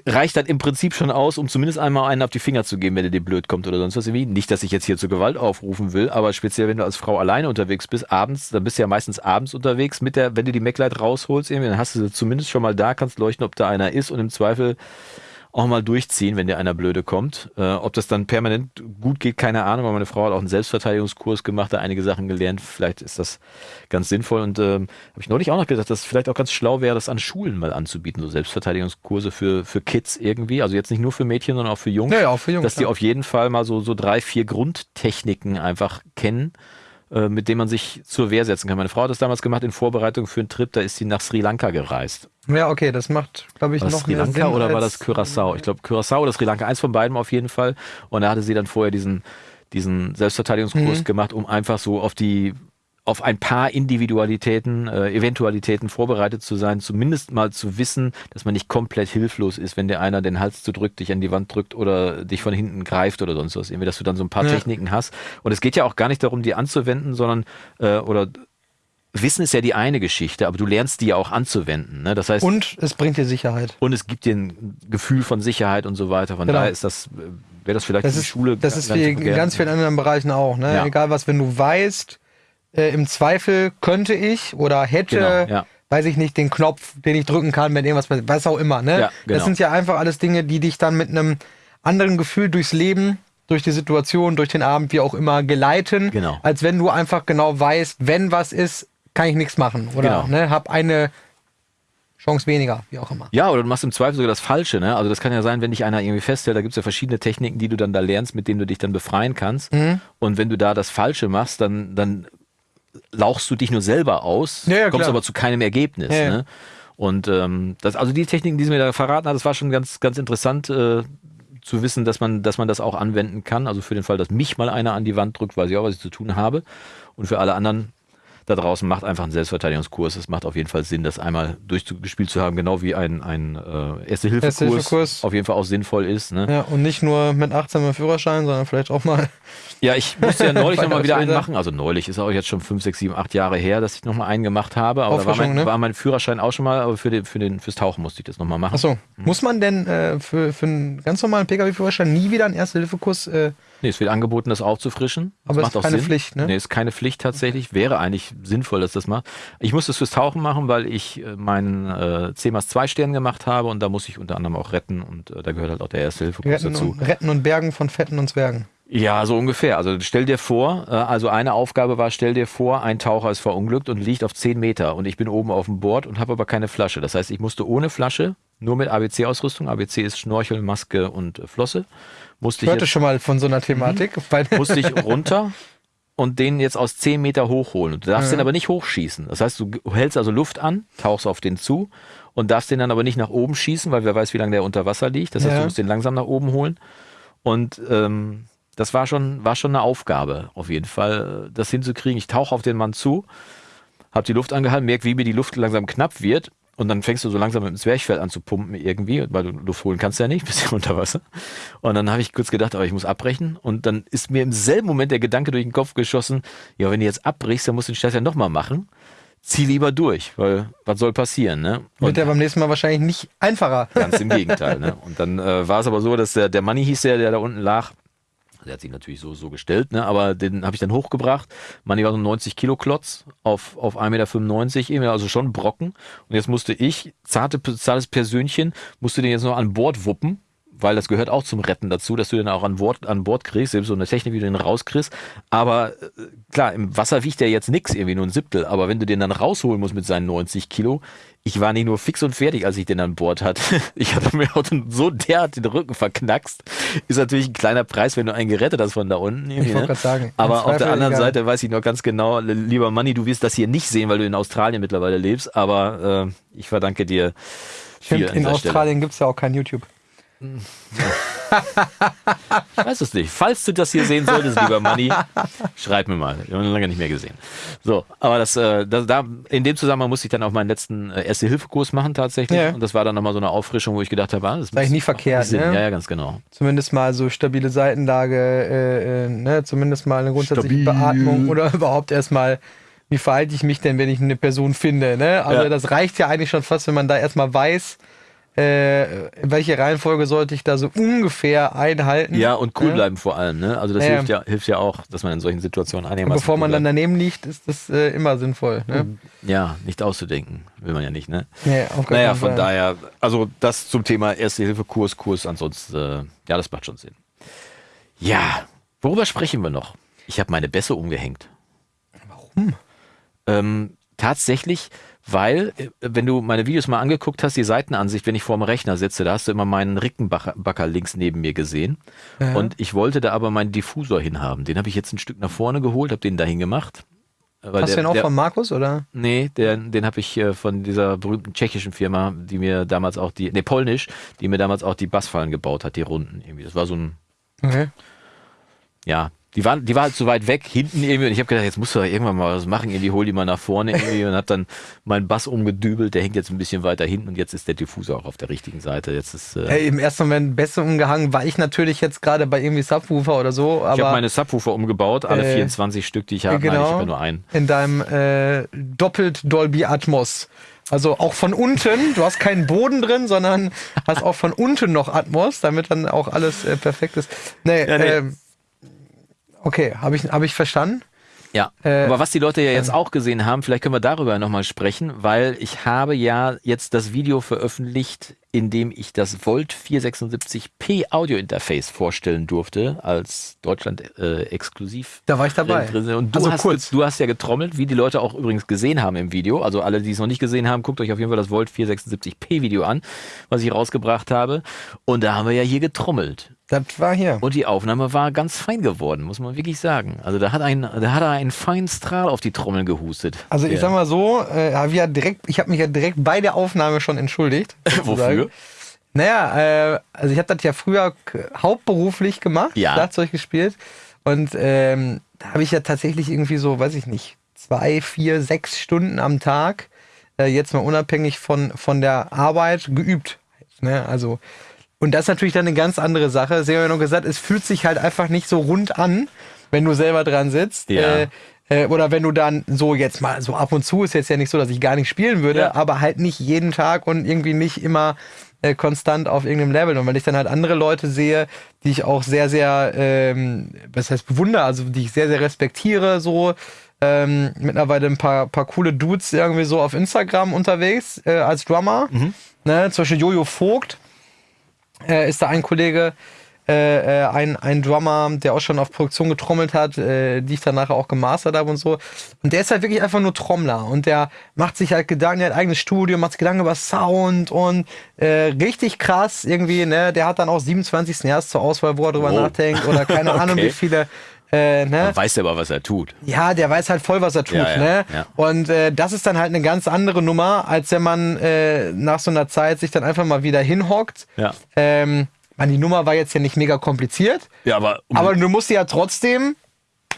S2: reicht das im Prinzip schon aus, um zumindest einmal einen auf die Finger zu geben, wenn dir dir blöd kommt oder sonst was irgendwie. Nicht, dass ich jetzt hier zur Gewalt aufrufen will, aber speziell, wenn du als Frau alleine unterwegs bist, abends, dann bist du ja meistens abends unterwegs mit der, wenn du die MacLight rausholst, irgendwie, dann hast du sie zumindest schon mal da, kannst leuchten, ob da einer ist und im Zweifel auch mal durchziehen, wenn dir einer blöde kommt. Äh, ob das dann permanent gut geht, keine Ahnung, weil meine Frau hat auch einen Selbstverteidigungskurs gemacht, da einige Sachen gelernt. Vielleicht ist das ganz sinnvoll. Und ähm, habe ich neulich auch noch gedacht, dass es vielleicht auch ganz schlau wäre, das an Schulen mal anzubieten, so Selbstverteidigungskurse für, für Kids irgendwie. Also jetzt nicht nur für Mädchen, sondern auch für Jungs.
S1: Ja, ja, auch für Jungs,
S2: Dass die
S1: ja.
S2: auf jeden Fall mal so, so drei, vier Grundtechniken einfach kennen mit denen man sich zur Wehr setzen kann. Meine Frau hat das damals gemacht in Vorbereitung für einen Trip, da ist sie nach Sri Lanka gereist.
S1: Ja, okay, das macht, glaube ich,
S2: War das
S1: noch
S2: Sri Lanka
S1: Sinn
S2: oder war das Curacao? Ich glaube Curacao oder Sri Lanka, eins von beiden auf jeden Fall. Und da hatte sie dann vorher diesen, diesen Selbstverteidigungskurs
S1: Mhm.
S2: gemacht, um einfach so auf die auf ein paar Individualitäten, äh, Eventualitäten vorbereitet zu sein, zumindest mal zu wissen, dass man nicht komplett hilflos ist, wenn dir einer den Hals zudrückt, dich an die Wand drückt oder dich von hinten greift oder sonst was. Irgendwie, dass du dann so ein paar
S1: Ja.
S2: Techniken hast. Und es geht ja auch gar nicht darum, die anzuwenden, sondern äh, oder Wissen ist ja die eine Geschichte, aber du lernst die ja auch anzuwenden. Ne? Das heißt,
S1: Und es bringt dir Sicherheit.
S2: und es gibt dir ein Gefühl von Sicherheit und so weiter. Von
S1: Genau.
S2: daher ist das, äh, wäre das vielleicht
S1: Das
S2: die
S1: ist,
S2: Schule
S1: das ist wie in ganz vielen anderen Bereichen auch. Ne?
S2: Ja.
S1: Egal was, wenn du weißt, äh, im Zweifel könnte ich oder hätte,
S2: Genau, ja.
S1: weiß ich nicht, den Knopf, den ich drücken kann, wenn irgendwas passiert, was auch immer. Ne?
S2: Ja, genau.
S1: Das sind ja einfach alles Dinge, die dich dann mit einem anderen Gefühl durchs Leben, durch die Situation, durch den Abend, wie auch immer, geleiten,
S2: Genau.
S1: als wenn du einfach genau weißt, wenn was ist, kann ich nichts machen. Oder
S2: Genau.
S1: ne, hab eine Chance weniger, wie auch immer.
S2: Ja, oder du machst im Zweifel sogar das Falsche. Ne? Also das kann ja sein, wenn dich einer irgendwie festhält, da gibt es ja verschiedene Techniken, die du dann da lernst, mit denen du dich dann befreien kannst.
S1: Mhm.
S2: Und wenn du da das Falsche machst, dann, dann lauchst du dich nur selber aus,
S1: Ja, ja,
S2: kommst aber zu keinem Ergebnis. Ne? Und ähm, das, also die Techniken, die sie mir da verraten hat, das war schon ganz, ganz interessant äh, zu wissen, dass man, dass man das auch anwenden kann. Also für den Fall, dass mich mal einer an die Wand drückt, weiß ich auch, was ich zu tun habe. Und für alle anderen da draußen macht einfach einen Selbstverteidigungskurs. Es macht auf jeden Fall Sinn, das einmal durchgespielt zu haben, genau wie ein, ein äh, Erste-Hilfe-Kurs
S1: Erste-Hilfe-Kurs.
S2: auf jeden Fall auch sinnvoll ist. Ne?
S1: Ja, und nicht nur mit 18 mal Führerschein, sondern vielleicht auch mal.
S2: Ja, ich musste ja neulich nochmal wieder einen machen. Also neulich ist auch jetzt schon 5, 6, 7, 8 Jahre her, dass ich nochmal einen gemacht habe. Aber da war mein,
S1: ne?
S2: war mein Führerschein auch schon mal, aber für den, für den, fürs Tauchen musste ich das nochmal machen.
S1: Achso, muss man denn äh, für, für einen ganz normalen Pkw-Führerschein nie wieder einen Erste-Hilfe-Kurs? Äh,
S2: Nee, es wird angeboten, das aufzufrischen. Das
S1: Aber es
S2: macht
S1: ist
S2: auch
S1: keine
S2: Sinn.
S1: Pflicht, ne?
S2: Nee, ist keine Pflicht tatsächlich. Wäre eigentlich sinnvoll, dass das macht. Ich musste es fürs Tauchen machen, weil ich äh, meinen äh, 10 x 2 Stern gemacht habe und da muss ich unter anderem auch retten und äh, da gehört halt auch der Erste-Hilfe-Kurs
S1: retten,
S2: dazu.
S1: und, retten und Bergen von Fetten und Zwergen.
S2: Ja, so ungefähr. Also stell dir vor, äh, also eine Aufgabe war, stell dir vor, ein Taucher ist verunglückt und liegt auf 10 Meter und ich bin oben auf dem Board und habe aber keine Flasche. Das heißt, ich musste ohne Flasche, nur mit ABC-Ausrüstung, ABC ist Schnorchel, Maske und äh, Flosse, musste
S1: Ich
S2: ich,
S1: hörte
S2: jetzt,
S1: schon mal von so einer Thematik. Weil,
S2: musste ich runter und den jetzt aus 10 Meter hochholen. Du darfst
S1: Ja.
S2: den aber nicht hochschießen. Das heißt, du hältst also Luft an, tauchst auf den zu und darfst den dann aber nicht nach oben schießen, weil wer weiß, wie lange der unter Wasser liegt. Das heißt,
S1: Ja.
S2: du musst den langsam nach oben holen. Und ähm, das war schon, war schon eine Aufgabe, auf jeden Fall, das hinzukriegen. Ich tauche auf den Mann zu, habe die Luft angehalten, merke, wie mir die Luft langsam knapp wird. Und dann fängst du so langsam mit dem Zwerchfell an zu pumpen irgendwie, weil du Luft holen kannst ja nicht, bist ja unter Wasser. Und dann habe ich kurz gedacht, aber ich muss abbrechen. Und dann ist mir im selben Moment der Gedanke durch den Kopf geschossen, ja, wenn du jetzt abbrichst, dann musst du den Scheiß ja nochmal machen. Zieh lieber durch, weil was soll passieren, ne?
S1: wird ja beim nächsten Mal wahrscheinlich nicht einfacher.
S2: Ganz im Gegenteil. Ne? Und dann äh, war es aber so, dass der, der Manni hieß der, der da unten lag. Der hat sich natürlich so, so gestellt, ne? aber den habe ich dann hochgebracht. Manni war so ein 90 Kilo Klotz auf, auf 1,95 Meter, also schon Brocken. Und jetzt musste ich, zarte, zartes Persönchen, musste den jetzt noch an Bord wuppen, weil das gehört auch zum Retten dazu, dass du den auch an Bord, an Bord kriegst, selbst so eine Technik, wie du den rauskriegst. Aber äh, klar, im Wasser wiegt der jetzt nix, irgendwie nur ein Siebtel. Aber wenn du den dann rausholen musst mit seinen 90 Kilo, ich war nicht nur fix und fertig, als ich den an Bord hatte. Ich hatte mir auch so derart den Rücken verknackst. Ist natürlich ein kleiner Preis, wenn du einen gerettet hast von da unten. irgendwie,
S1: wollte
S2: ne?
S1: grad sagen,
S2: Aber auf der anderen
S1: egal.
S2: Seite weiß ich noch ganz genau, lieber Manni, du wirst das hier nicht sehen, weil du in Australien mittlerweile lebst. Aber äh, ich verdanke dir
S1: Stimmt, in
S2: Stelle.
S1: Australien gibt es ja auch kein YouTube.
S2: Ich weiß es nicht. Falls du das hier sehen solltest, lieber Manni, schreib mir mal. Wir haben ihn lange nicht mehr gesehen. So, aber das, äh, das, da, in dem Zusammenhang musste ich dann auch meinen letzten äh, Erste-Hilfe-Kurs machen tatsächlich.
S1: Ja.
S2: Und das war dann nochmal so eine Auffrischung, wo ich gedacht habe, ah, das
S1: eigentlich
S2: muss-
S1: nie
S2: macht
S1: verkehrt, ne?
S2: Ja, ja, ganz genau.
S1: Zumindest mal so stabile Seitenlage, äh, äh, ne? zumindest mal eine grundsätzliche
S2: Stabil.
S1: Beatmung oder überhaupt erstmal, wie verhalte ich mich denn, wenn ich eine Person finde. Ne? Also
S2: Ja.
S1: das reicht ja eigentlich schon fast, wenn man da erstmal weiß, äh, welche Reihenfolge sollte ich da so ungefähr einhalten.
S2: Ja, und cool
S1: Ja.
S2: bleiben vor allem. Ne? Also das
S1: Ja, ja.
S2: hilft, ja, hilft ja auch, dass man in solchen Situationen einigermaßen
S1: bevor man dann daneben liegt, ist das äh, immer sinnvoll. Ne?
S2: Ja, nicht auszudenken. Will man ja nicht, ne?
S1: Nee, auf gar
S2: Naja, von
S1: Fall.
S2: daher, also das zum Thema Erste-Hilfe-Kurs, Kurs, ansonsten, äh, ja, das macht schon Sinn. Ja, worüber sprechen wir noch? Ich habe meine Bässe umgehängt. Warum? Ähm, tatsächlich, weil, äh, wenn du meine Videos mal angeguckt hast, die Seitenansicht, wenn ich vor dem Rechner sitze, da hast du immer meinen Rickenbacker links neben mir gesehen.
S1: Ja.
S2: Und ich wollte da aber meinen Diffusor hinhaben. Den habe ich jetzt ein Stück nach vorne geholt, habe den dahin gemacht. Weil
S1: Hast du
S2: der-
S1: den auch
S2: der-
S1: von Markus, oder?
S2: Nee, den, den habe ich äh, von dieser berühmten tschechischen Firma, die mir damals auch die, nee, polnisch, die mir damals auch die Bassfallen gebaut hat, die Runden irgendwie. Das war so ein,
S1: Okay.
S2: ja, Die war, die war halt so weit weg, hinten irgendwie. Und ich habe gedacht, jetzt musst du da irgendwann mal was machen. Irgendwie hol die mal nach vorne irgendwie und hab dann meinen Bass umgedübelt. Der hängt jetzt ein bisschen weiter hinten und jetzt ist der Diffusor auch auf der richtigen Seite. Jetzt ist, äh,
S1: Hey, im ersten Moment besser umgehangen war ich natürlich jetzt gerade bei irgendwie Subwoofer oder so, aber
S2: ich habe meine Subwoofer umgebaut, alle
S1: Äh,
S2: 24 Stück, die ich habe. Nein,
S1: genau.
S2: ich habe nur einen.
S1: in deinem äh, doppelt Dolby Atmos. Also auch von unten, du hast keinen Boden drin, sondern hast auch von unten noch Atmos, damit dann auch alles äh, perfekt ist. Nee,
S2: Ja, nee.
S1: Ähm, okay, habe ich, hab ich verstanden?
S2: Ja,
S1: Äh,
S2: aber was die Leute ja jetzt auch gesehen haben, vielleicht können wir darüber nochmal sprechen, weil ich habe ja jetzt das Video veröffentlicht, in dem ich das Volt 476p Audio Interface vorstellen durfte, als Deutschland äh, exklusiv.
S1: Da war ich dabei.
S2: Und du,
S1: Also
S2: hast,
S1: kurz.
S2: du hast ja getrommelt, wie die Leute auch übrigens gesehen haben im Video. Also alle, die es noch nicht gesehen haben, guckt euch auf jeden Fall das Volt 476p Video an, was ich rausgebracht habe. Und da haben wir ja hier getrommelt.
S1: Das war hier.
S2: Und die Aufnahme war ganz fein geworden, muss man wirklich sagen. Also da hat ein, da hat er einen feinen Strahl auf die Trommeln gehustet.
S1: Also ich sag mal so, äh, ja direkt, ich habe mich ja direkt bei der Aufnahme schon entschuldigt.
S2: Wofür?
S1: Naja, äh, also ich habe das ja früher hauptberuflich gemacht,
S2: Ja.
S1: Schlagzeug gespielt. Und ähm, da habe ich ja tatsächlich irgendwie so, weiß ich nicht, zwei, vier, sechs Stunden am Tag, äh, jetzt mal unabhängig von, von der Arbeit, geübt. Ne? Also, und das ist natürlich dann eine ganz andere Sache. Sie haben ja noch gesagt, es fühlt sich halt einfach nicht so rund an, wenn du selber dran sitzt.
S2: Ja.
S1: Äh, äh, oder wenn du dann so jetzt mal so ab und zu ist jetzt ja nicht so, dass ich gar nicht spielen würde,
S2: Ja.
S1: aber halt nicht jeden Tag und irgendwie nicht immer äh, konstant auf irgendeinem Level. Und wenn ich dann halt andere Leute sehe, die ich auch sehr, sehr, ähm, was heißt bewundere, also die ich sehr, sehr respektiere, so ähm, mittlerweile ein paar, paar coole Dudes irgendwie so auf Instagram unterwegs äh, als Drummer. Ne? Zum Beispiel Jojo Vogt äh, ist da ein Kollege, äh, äh, ein, ein Drummer, der auch schon auf Produktion getrommelt hat, äh, die ich dann nachher auch gemastert habe und so. Und der ist halt wirklich einfach nur Trommler und der macht sich halt Gedanken, der hat ein eigenes Studio, macht sich Gedanken über Sound und äh, richtig krass irgendwie, ne? Der hat dann auch 27 Snares zur Auswahl, wo er drüber
S2: Wow.
S1: nachdenkt oder keine Ahnung,
S2: Okay.
S1: wie viele. Äh, ne?
S2: Weiß ja aber, was er tut.
S1: Ja, der weiß halt voll, was er tut,
S2: Ja, ja,
S1: ne?
S2: ja.
S1: Und äh, das ist dann halt eine ganz andere Nummer, als wenn man äh, nach so einer Zeit sich dann einfach mal wieder hinhockt.
S2: Ja.
S1: Ähm, man, die Nummer war jetzt ja nicht mega kompliziert,
S2: Ja, aber, um,
S1: aber du musst sie ja trotzdem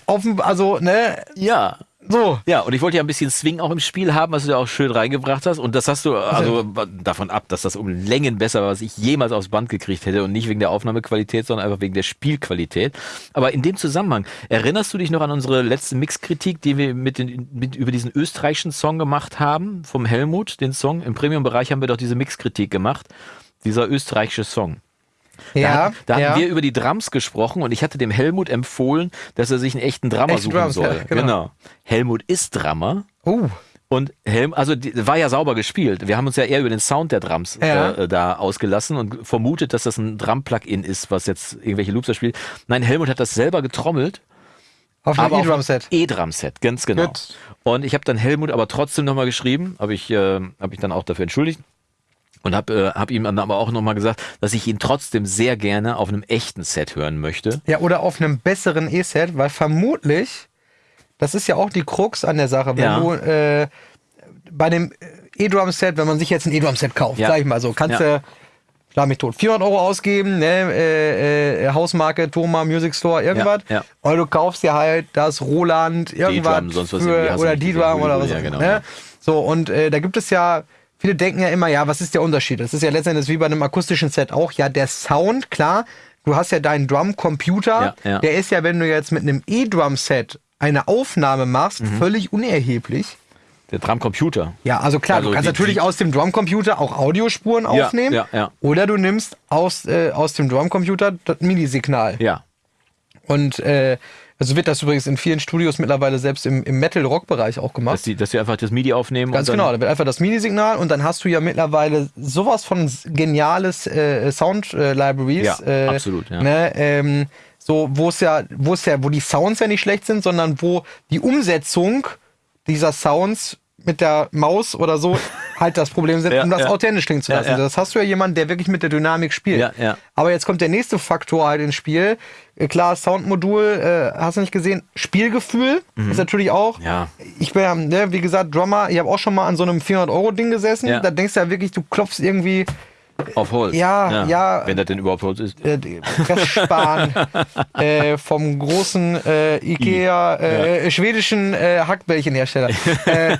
S1: dem, also, ne,
S2: ja.
S1: So.
S2: Ja, und ich wollte ja ein bisschen Swing auch im Spiel haben, was du da auch schön reingebracht hast. Und das hast du, also davon ab, dass das um Längen besser war, was ich jemals aufs Band gekriegt hätte. Und nicht wegen der Aufnahmequalität, sondern einfach wegen der Spielqualität. Aber in dem Zusammenhang, erinnerst du dich noch an unsere letzte Mixkritik, die wir mit, den, mit über diesen österreichischen Song gemacht haben, vom Helmut, den Song? Im Premium-Bereich haben wir doch diese Mixkritik gemacht. Dieser österreichische Song. Da,
S1: Ja,
S2: hatten- da
S1: ja.
S2: hatten wir über die Drums gesprochen und ich hatte dem Helmut empfohlen, dass er sich einen echten Drummer
S1: Echte
S2: suchen
S1: Drums,
S2: soll.
S1: ja, genau.
S2: Helmut ist Drummer
S1: Uh,
S2: und Helm, also die, war ja sauber gespielt. Wir haben uns ja eher über den Sound der Drums
S1: Ja.
S2: äh, da ausgelassen und vermutet, dass das ein Drum-Plugin ist, was jetzt irgendwelche Loops da spielt. Nein, Helmut hat das selber getrommelt.
S1: auf
S2: auf
S1: E-Drum-Set.
S2: einem E-Drum-Set, ganz genau.
S1: Gut.
S2: Und ich habe dann Helmut aber trotzdem nochmal geschrieben, habe ich, äh, hab ich dann auch dafür entschuldigt. Und habe äh, hab ihm dann aber auch nochmal gesagt, dass ich ihn trotzdem sehr gerne auf einem echten Set hören möchte.
S1: Ja, oder auf einem besseren E-Set, weil vermutlich, das ist ja auch die Krux an der Sache, wenn
S2: Ja.
S1: du äh, bei dem E-Drum-Set, wenn man sich jetzt ein E-Drum-Set kauft,
S2: Ja.
S1: sag ich mal so, kannst
S2: Ja.
S1: du, schlag mich tot, 400 Euro ausgeben, ne, äh, äh, Hausmarke, Thoma, Music Store, irgendwas.
S2: Ja, ja.
S1: Oder du kaufst dir halt das Roland, irgendwas für, oder D-Drum oder was
S2: ja,
S1: auch
S2: genau,
S1: immer.
S2: ja.
S1: Ne? So, und äh, da gibt es ja, viele denken ja immer, ja, was ist der Unterschied? Das ist ja letztendlich wie bei einem akustischen Set auch, ja, der Sound, klar, du hast ja deinen Drum-Computer,
S2: Ja, ja.
S1: der ist ja, wenn du jetzt mit einem E-Drum-Set eine Aufnahme machst,
S2: Mhm.
S1: völlig unerheblich.
S2: Der Drumcomputer.
S1: Ja, also klar,
S2: Also
S1: du kannst
S2: die-
S1: natürlich
S2: die-
S1: aus dem Drumcomputer auch Audiospuren aufnehmen.
S2: ja, ja.
S1: Oder du nimmst aus, äh, aus dem Drumcomputer das MIDI-Signal.
S2: Ja.
S1: Und äh, also wird das übrigens in vielen Studios mittlerweile selbst im, im Metal-Rock-Bereich auch gemacht.
S2: Dass die, dass die einfach das MIDI aufnehmen.
S1: Ganz genau, da wird einfach das MIDI-Signal und dann hast du ja mittlerweile sowas von geniales äh, Sound-Libraries.
S2: Ja,
S1: äh,
S2: absolut, ja.
S1: Ne, ähm, so, wo es ja, wo es ja, wo die Sounds ja nicht schlecht sind, sondern wo die Umsetzung dieser Sounds mit der Maus oder so halt das Problem sind,
S2: Ja,
S1: um das
S2: ja.
S1: authentisch klingen zu
S2: Ja,
S1: lassen.
S2: ja.
S1: Das hast du ja jemanden, der wirklich mit der Dynamik spielt.
S2: Ja, ja.
S1: Aber jetzt kommt der nächste Faktor halt ins Spiel. Äh, Klar, Soundmodul, äh, hast du nicht gesehen. Spielgefühl ist natürlich auch.
S2: Mhm. Ja.
S1: Ich bin ja, ne, wie gesagt, Drummer. Ich habe auch schon mal an so einem 400-Euro-Ding gesessen.
S2: Ja.
S1: Da denkst du ja wirklich, du klopfst irgendwie
S2: Auf Holz.
S1: Ja, ja.
S2: Wenn das denn überhaupt Holz ist.
S1: äh, Pressspan äh, vom großen äh, Ikea äh, schwedischen äh, Hackbällchenhersteller.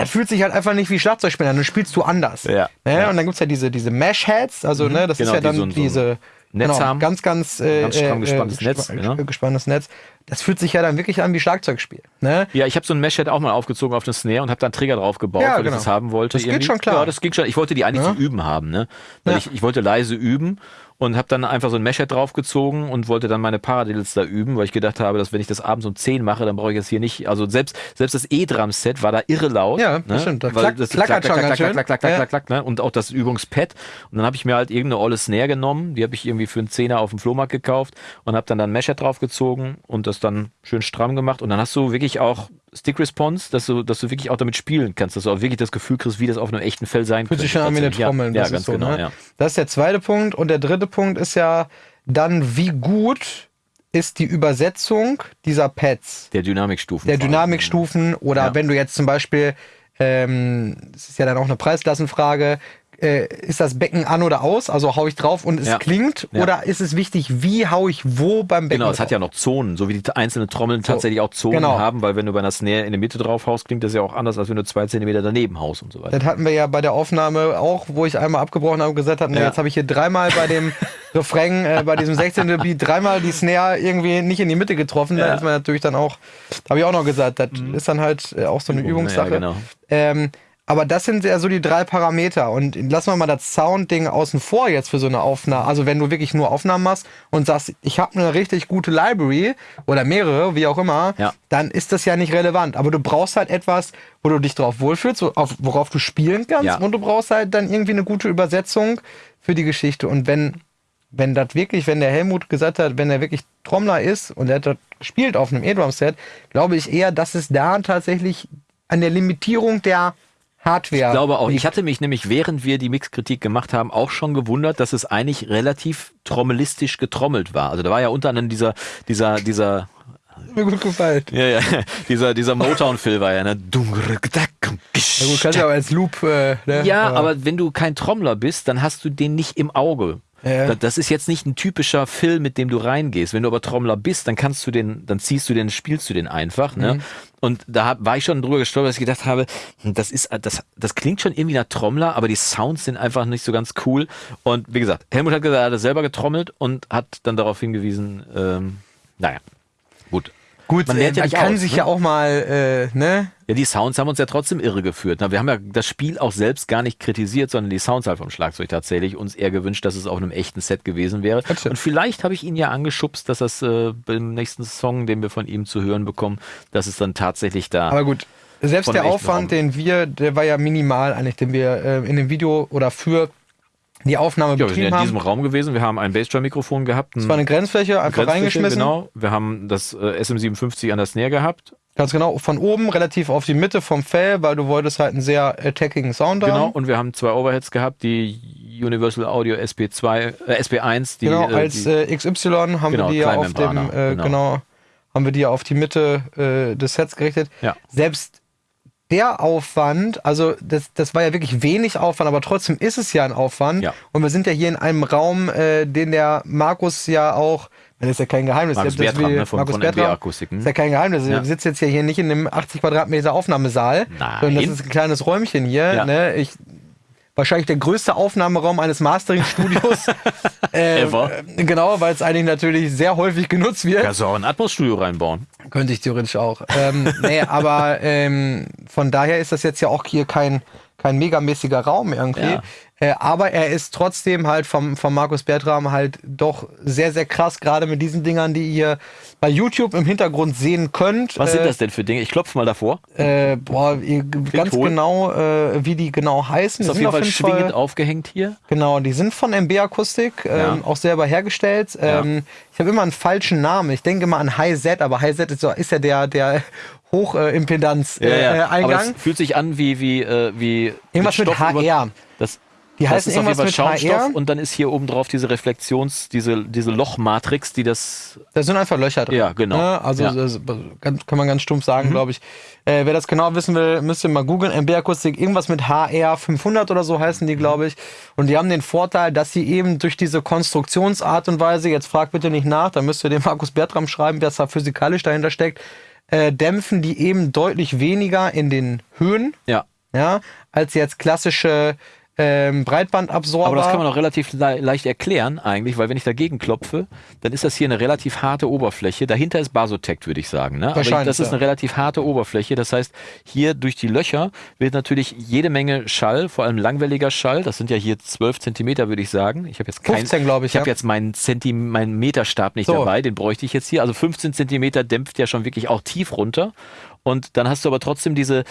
S1: das fühlt sich halt einfach nicht wie Schlagzeugspieler an, dann spielst du anders.
S2: Ja,
S1: Ne?
S2: ja.
S1: Und dann gibt's ja diese, diese Mesh-Heads, also ne, das
S2: Genau,
S1: ist ja
S2: die
S1: dann
S2: so ein- so ein
S1: diese
S2: Netz
S1: genau,
S2: haben.
S1: ganz, ganz, äh,
S2: Ganz stramm
S1: äh,
S2: gespanntes
S1: äh,
S2: Netz, ja.
S1: gespanntes Netz. Das fühlt sich ja dann wirklich an wie Schlagzeugspiel. Ne?
S2: Ja, ich habe so ein Mesh-Head auch mal aufgezogen auf eine Snare und habe da einen Trigger drauf gebaut,
S1: Ja,
S2: weil
S1: genau.
S2: ich das haben wollte.
S1: Das geht
S2: irgendwie.
S1: schon klar.
S2: Ja, das ging schon. Ich wollte die eigentlich
S1: Ja.
S2: zum Üben haben, ne? Weil
S1: Ja.
S2: ich, ich wollte leise üben und habe dann einfach so ein Mesh-Head draufgezogen und wollte dann meine Paradiddles da üben, weil ich gedacht habe, dass wenn ich das abends um 10 mache, dann brauche ich jetzt hier nicht, also selbst, selbst das E-Drum-Set war da irre laut.
S1: Ja,
S2: ne?
S1: das stimmt.
S2: Weil
S1: klack-
S2: das
S1: klackert
S2: klack,
S1: schon
S2: klack,
S1: ganz
S2: klack,
S1: schön.
S2: klack, klack, klack,
S1: Ja.
S2: klack, klack, ne? Und auch das Übungspad. Und dann habe ich mir halt irgendeine olle Snare genommen, die habe ich irgendwie für einen Zehner auf dem Flohmarkt gekauft und habe dann dann ein Mesh-Head draufgezogen und das dann schön stramm gemacht und dann hast du wirklich auch Stick Response, dass du, dass du wirklich auch damit spielen kannst, dass du auch wirklich das Gefühl kriegst, wie das auf einem echten Fell sein
S1: Fühlt
S2: könnte.
S1: sich schon an wie eine. Trommel.
S2: Ja,
S1: das
S2: ja ganz
S1: ist so,
S2: genau.
S1: ne?
S2: Ja.
S1: Das ist der zweite Punkt. Und der dritte Punkt ist ja dann, wie gut ist die Übersetzung dieser Pads,
S2: Der Dynamikstufen.
S1: der. Dynamikstufen oder
S2: Ja.
S1: wenn du jetzt zum Beispiel, ähm, das ist ja dann auch eine Preisklassenfrage, äh, ist das Becken an oder aus? Also hau ich drauf und es
S2: Ja.
S1: klingt?
S2: Ja.
S1: Oder ist es wichtig, wie hau ich wo beim Becken
S2: Genau, es hat ja noch Zonen, so wie die einzelnen Trommeln tatsächlich auch Zonen
S1: genau.
S2: haben, weil wenn du bei einer Snare in der Mitte drauf haust, klingt das ja auch anders, als wenn du zwei Zentimeter daneben haust und so weiter.
S1: Das hatten wir ja bei der Aufnahme auch, wo ich einmal abgebrochen habe und gesagt habe, nee,
S2: Ja.
S1: jetzt habe ich hier dreimal bei dem Refrain, äh, bei diesem 16. Beat, dreimal die Snare irgendwie nicht in die Mitte getroffen. Da ist man natürlich dann auch, habe ich auch noch gesagt, das ist dann halt äh, auch so eine
S2: Übung, ne?
S1: Übungssache.
S2: Ja, genau.
S1: ähm, aber das sind ja so die drei Parameter. Und lassen wir mal das Sound-Ding außen vor jetzt für so eine Aufnahme. Also wenn du wirklich nur Aufnahmen machst und sagst, ich habe eine richtig gute Library oder mehrere, wie auch immer,
S2: Ja.
S1: dann ist das ja nicht relevant. Aber du brauchst halt etwas, wo du dich drauf wohlfühlst, auf, worauf du spielen kannst.
S2: Ja.
S1: Und du brauchst halt dann irgendwie eine gute Übersetzung für die Geschichte. Und wenn, wenn das wirklich, wenn der Helmut gesagt hat, wenn er wirklich Trommler ist und er hat das gespielt auf einem E-Drum-Set, glaube ich eher, dass es da tatsächlich an der Limitierung der Hardware.
S2: Ich glaube auch. Ich hatte mich nämlich, während wir die Mixkritik gemacht haben, auch schon gewundert, dass es eigentlich relativ trommelistisch getrommelt war. Also da war ja unter anderem dieser, dieser, dieser,
S1: mir gut gefallen.
S2: ja, ja, dieser, dieser Motown-Phil war ja, ne?
S1: Ja gut, kannst du aber als Loop, äh, ne?
S2: Ja, aber wenn du kein Trommler bist, dann hast du den nicht im Auge.
S1: Ja.
S2: Da- Das ist jetzt nicht ein typischer Film, mit dem du reingehst. Wenn du aber Trommler bist, dann kannst du den, dann ziehst du den, spielst du den einfach. Ne?
S1: Mhm.
S2: Und da hab, war ich schon drüber gestolpert, dass ich gedacht habe, hm, das ist, das, das klingt schon irgendwie nach Trommler, aber die Sounds sind einfach nicht so ganz cool. Und wie gesagt, Helmut hat gesagt, er hat es selber getrommelt und hat dann darauf hingewiesen, ähm, naja, gut.
S1: Gut,
S2: Man
S1: man,
S2: lernt ja
S1: man
S2: nicht
S1: kann
S2: aus,
S1: sich
S2: ne?
S1: ja auch mal, äh, ne?
S2: Ja, die Sounds haben uns ja trotzdem irregeführt. Na, wir haben ja das Spiel auch selbst gar nicht kritisiert, sondern die Sounds halt vom Schlagzeug tatsächlich. Uns eher gewünscht, dass es auf einem echten Set gewesen wäre.
S1: Stimmt.
S2: Und vielleicht habe ich ihn ja angeschubst, dass das äh, beim nächsten Song, den wir von ihm zu hören bekommen, dass es dann tatsächlich da.
S1: Aber gut, selbst der Aufwand,
S2: Raum.
S1: den wir, der war ja minimal eigentlich, den wir äh, in dem Video oder für die Aufnahme
S2: ja, wir sind
S1: betrieben
S2: ja in diesem
S1: haben.
S2: Raum gewesen. Wir haben ein Bassdrum-Mikrofon gehabt.
S1: Es war eine Grenzfläche, einfach reingeschmissen.
S2: Genau. Wir haben das äh, SM57 an der Snare gehabt.
S1: Ganz genau, von oben relativ auf die Mitte vom Fell, weil du wolltest halt einen sehr attacking Sound
S2: Genau.
S1: haben.
S2: Und wir haben zwei Overheads gehabt, die Universal Audio SP2, äh, SP1, die,
S1: genau,
S2: äh,
S1: als
S2: die,
S1: äh, XY haben
S2: Genau,
S1: wir die ja auf dem, äh,
S2: genau.
S1: genau. haben wir die ja auf die Mitte äh, des Sets gerichtet.
S2: Ja.
S1: Selbst der Aufwand, also das, das war ja wirklich wenig Aufwand, aber trotzdem ist es ja ein Aufwand.
S2: Ja.
S1: Und wir sind ja hier in einem Raum, äh, den der Markus ja auch, das ist ja kein Geheimnis.
S2: Markus
S1: das ist
S2: Bertram, ne, von-
S1: Markus
S2: von
S1: Bertram.
S2: Akustik, hm?
S1: Ist ja kein Geheimnis.
S2: Ja.
S1: Wir sitzen jetzt ja hier nicht in einem 80 Quadratmeter Aufnahmesaal,
S2: Nein.
S1: sondern das ist ein kleines Räumchen hier.
S2: Ja.
S1: Ne? Ich, wahrscheinlich der größte Aufnahmeraum eines Mastering-Studios. äh,
S2: Ever.
S1: Genau, weil es eigentlich natürlich sehr häufig genutzt wird.
S2: Kannst du auch ein Atmos-Studio reinbauen.
S1: Könnte ich theoretisch auch. Ähm, nee, aber ähm, von daher ist das jetzt ja auch hier kein, kein megamäßiger Raum irgendwie.
S2: Ja.
S1: Äh, aber er ist trotzdem halt vom, vom Markus Bertram halt doch sehr, sehr krass, gerade mit diesen Dingern, die ihr bei YouTube im Hintergrund sehen könnt.
S2: Was
S1: äh,
S2: sind das denn für Dinge? Ich klopfe mal davor.
S1: Äh, boah, ihr, ganz
S2: hohl.
S1: genau, äh, wie die genau heißen.
S2: Ist
S1: Die
S2: auf
S1: sind
S2: jeden Fall schwingend aufgehängt hier.
S1: Genau, die sind von MB Akustik, ähm,
S2: Ja.
S1: auch selber hergestellt. Ähm, Ich habe immer einen falschen Namen. Ich denke mal an High Z, aber High Z ist, so, ist ja der, der Hochimpedanz äh, äh,
S2: Aber
S1: Eingang.
S2: es fühlt sich an wie, wie, äh, wie
S1: Irgendwas mit
S2: über-
S1: HR.
S2: Das,
S1: Die
S2: das
S1: heißen
S2: ist auf jeden
S1: irgendwas
S2: Fall
S1: mit
S2: Schaumstoff
S1: HR.
S2: und dann ist hier oben drauf diese Reflexions, diese, diese Lochmatrix, die das.
S1: Da sind einfach Löcher drin.
S2: Ja, genau.
S1: Ne? Also
S2: Ja. Mhm.
S1: das kann man ganz stumpf sagen, glaube ich. Äh, wer das genau wissen will, müsst ihr mal googeln. MB-Akustik, irgendwas mit HR 500 oder so heißen die,
S2: Mhm.
S1: glaube ich. Und die haben den Vorteil, dass sie eben durch diese Konstruktionsart und Weise, jetzt fragt bitte nicht nach, da müsst ihr dem Markus Bertram schreiben, was da physikalisch dahinter steckt, äh, dämpfen die eben deutlich weniger in den Höhen,
S2: Ja.
S1: ja, als jetzt klassische ähm, Breitbandabsorber.
S2: Aber das kann man auch relativ le leicht erklären eigentlich, weil wenn ich dagegen klopfe, dann ist das hier eine relativ harte Oberfläche. Dahinter ist Basotect, würde ich sagen. Ne? Aber ich,
S1: Wahrscheinlich,
S2: das ist eine relativ harte Oberfläche. Das heißt, hier durch die Löcher wird natürlich jede Menge Schall, vor allem langwelliger Schall. Das sind ja hier 12 Zentimeter, würde ich sagen. Ich habe jetzt kein,
S1: 15, glaube ich,
S2: Ich habe
S1: ja.
S2: jetzt meinen, Zenti meinen Meterstab nicht
S1: So.
S2: dabei. Den bräuchte ich jetzt hier. Also 15 Zentimeter dämpft ja schon wirklich auch tief runter. Und dann hast du aber trotzdem diese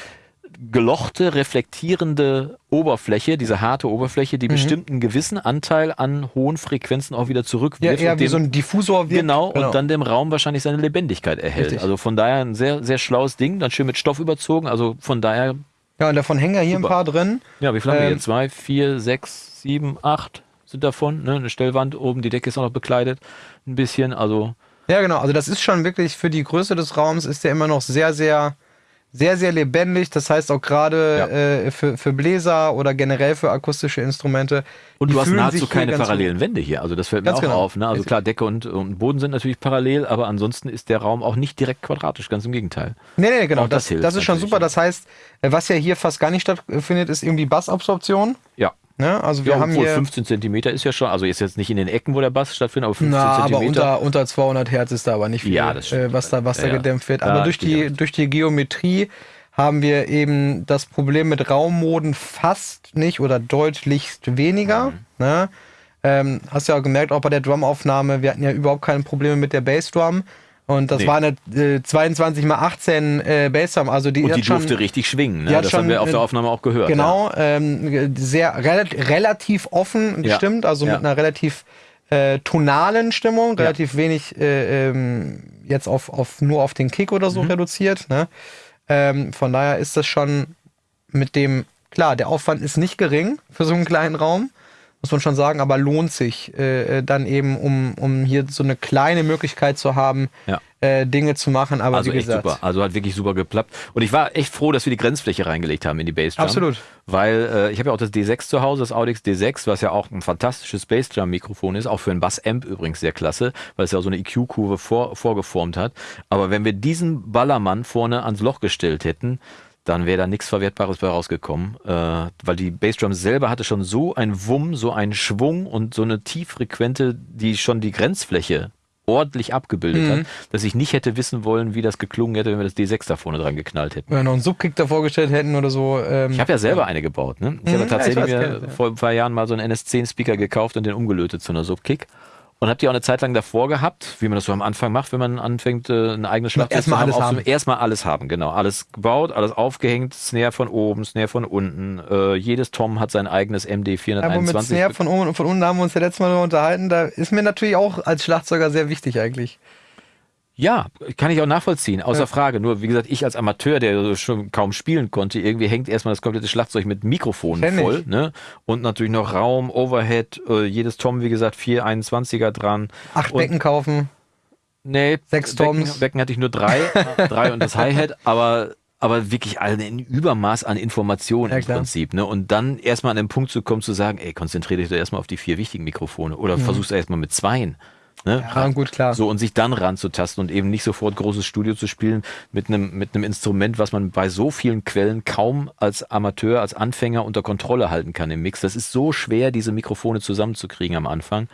S2: gelochte, reflektierende Oberfläche, diese harte Oberfläche,
S1: Mhm.
S2: die bestimmt einen gewissen Anteil an hohen Frequenzen auch wieder
S1: ja,
S2: zurückwirft.
S1: eher
S2: und
S1: wie
S2: dem-
S1: so ein Diffusor wirkt.
S2: Genau, und dann dem Raum wahrscheinlich seine Lebendigkeit erhält.
S1: Richtig.
S2: Also von daher ein sehr, sehr schlaues Ding, dann schön mit Stoff überzogen. Also von daher,
S1: Ja, und davon hängen ja hier
S2: Super.
S1: ein paar drin.
S2: ja, wie viel haben wir
S1: Ähm,
S2: hier? Zwei, vier, sechs, sieben, acht sind davon. Ne? Eine Stellwand oben, die Decke ist auch noch bekleidet. Ein bisschen, also
S1: Ja, genau. Also das ist schon wirklich für die Größe des Raums ist der immer noch sehr, sehr, sehr, sehr lebendig. Das heißt auch gerade
S2: Ja.
S1: äh, für, für Bläser oder generell für akustische Instrumente.
S2: Und du hast nahezu keine parallelen Wände hier. Also das fällt mir auch
S1: genau.
S2: auf. Ne? Also klar, Decke und, und Boden sind natürlich parallel, aber ansonsten ist der Raum auch nicht direkt quadratisch, ganz im Gegenteil.
S1: Nee, nee, genau.
S2: Auch das
S1: Das,
S2: hilft
S1: das ist schon super. Das heißt, äh, was ja hier fast gar nicht stattfindet, ist irgendwie Bassabsorption.
S2: Ja.
S1: Ne? Also wir
S2: ja,
S1: haben
S2: obwohl
S1: hier.
S2: 15 Zentimeter ist ja schon, also ist jetzt nicht in den Ecken, wo der Bass stattfindet, aber 15
S1: Na, aber
S2: Zentimeter.
S1: unter, unter 200 Hertz ist da aber nicht viel,
S2: Ja,
S1: äh, was da, was
S2: Ja,
S1: da gedämpft wird. Aber durch die, durch die Geometrie haben wir eben das Problem mit Raummoden fast nicht oder deutlichst weniger.
S2: Mhm.
S1: Ne? Ähm, hast ja auch gemerkt, auch bei der Drumaufnahme, wir hatten ja überhaupt keine Probleme mit der Bassdrum. Und das
S2: Nee.
S1: war eine äh, 22 mal 18 äh, Bassdrum. Also die,
S2: Und die
S1: schon,
S2: durfte richtig schwingen. Ne? Das haben
S1: schon,
S2: wir auf der
S1: äh,
S2: Aufnahme auch gehört.
S1: Genau, ähm, sehr rel relativ offen
S2: Ja.
S1: gestimmt, also
S2: Ja.
S1: mit einer relativ äh, tonalen Stimmung,
S2: Ja.
S1: relativ wenig äh, ähm, jetzt auf, auf nur auf den Kick oder so
S2: Mhm.
S1: reduziert. Ne? Ähm, von daher ist das schon mit dem, klar, der Aufwand ist nicht gering für so einen kleinen Raum, muss man schon sagen, aber lohnt sich äh, äh, dann eben, um, um hier so eine kleine Möglichkeit zu haben,
S2: Ja.
S1: äh, Dinge zu machen. Aber
S2: Also
S1: wie
S2: echt
S1: gesagt,
S2: super. Also hat wirklich super geklappt. Und ich war echt froh, dass wir die Grenzfläche reingelegt haben in die Bassdrum.
S1: Absolut.
S2: Weil äh, ich habe ja auch das D6 zu Hause, das Audix D6, was ja auch ein fantastisches Bassdrum-Mikrofon ist, auch für einen Bass-Amp übrigens sehr klasse, weil es ja auch so eine EQ-Kurve vor, vorgeformt hat. Aber wenn wir diesen Ballermann vorne ans Loch gestellt hätten, dann wäre da nichts Verwertbares bei rausgekommen, äh, weil die Bassdrum selber hatte schon so einen Wumm, so einen Schwung und so eine tieffrequente, die schon die Grenzfläche ordentlich abgebildet
S1: Mhm.
S2: hat, dass ich nicht hätte wissen wollen, wie das geklungen hätte, wenn wir das D6 da vorne dran geknallt hätten.
S1: wenn wir noch einen Subkick davor gestellt hätten oder so. Ähm,
S2: Ich habe ja selber eine gebaut. Ne? Ich habe
S1: Mhm,
S2: tatsächlich
S1: ja, ich weiß,
S2: mir
S1: ja.
S2: vor ein paar Jahren mal so einen NS10-Speaker gekauft und den umgelötet zu einer Subkick. Und habe die auch eine Zeit lang davor gehabt, wie man das so am Anfang macht, wenn man anfängt, äh, ein eigenes Schlagzeug
S1: alles
S2: aufzunehmen.
S1: haben.
S2: Erstmal alles haben, genau. Alles gebaut, alles aufgehängt, Snare von oben, Snare von unten. Äh, jedes Tom hat sein eigenes MD
S1: Aber mit
S2: 421.
S1: Snare von oben und von unten haben wir uns ja letztes Mal unterhalten. Da ist mir natürlich auch als Schlagzeuger sehr wichtig eigentlich.
S2: Ja, kann ich auch nachvollziehen, außer
S1: Ja.
S2: Frage. Nur, wie gesagt, ich als Amateur, der schon kaum spielen konnte, irgendwie hängt erstmal das komplette Schlagzeug mit Mikrofonen
S1: Kenn ich.
S2: voll. Ne? Und natürlich noch Raum, Overhead, äh, jedes Tom, wie gesagt, vier 21er dran.
S1: Acht
S2: Und-
S1: Becken kaufen.
S2: Nee,
S1: Sechs
S2: Becken,
S1: Toms.
S2: Becken hatte ich nur drei, drei und das Hi-Hat, aber, aber wirklich ein Übermaß an Informationen
S1: Ja,
S2: im. Prinzip. Ne? Und dann erstmal an den Punkt zu kommen, zu sagen, ey, konzentriere dich doch erstmal auf die vier wichtigen Mikrofone oder versuch's erstmal mit zweien. Ne?
S1: Ja, gut, klar.
S2: So und sich dann ranzutasten und eben nicht sofort großes Studio zu spielen mit einem mit einem Instrument, was man bei so vielen Quellen kaum als Amateur, als Anfänger unter Kontrolle halten kann im Mix. Das ist so schwer, diese Mikrofone zusammenzukriegen am Anfang.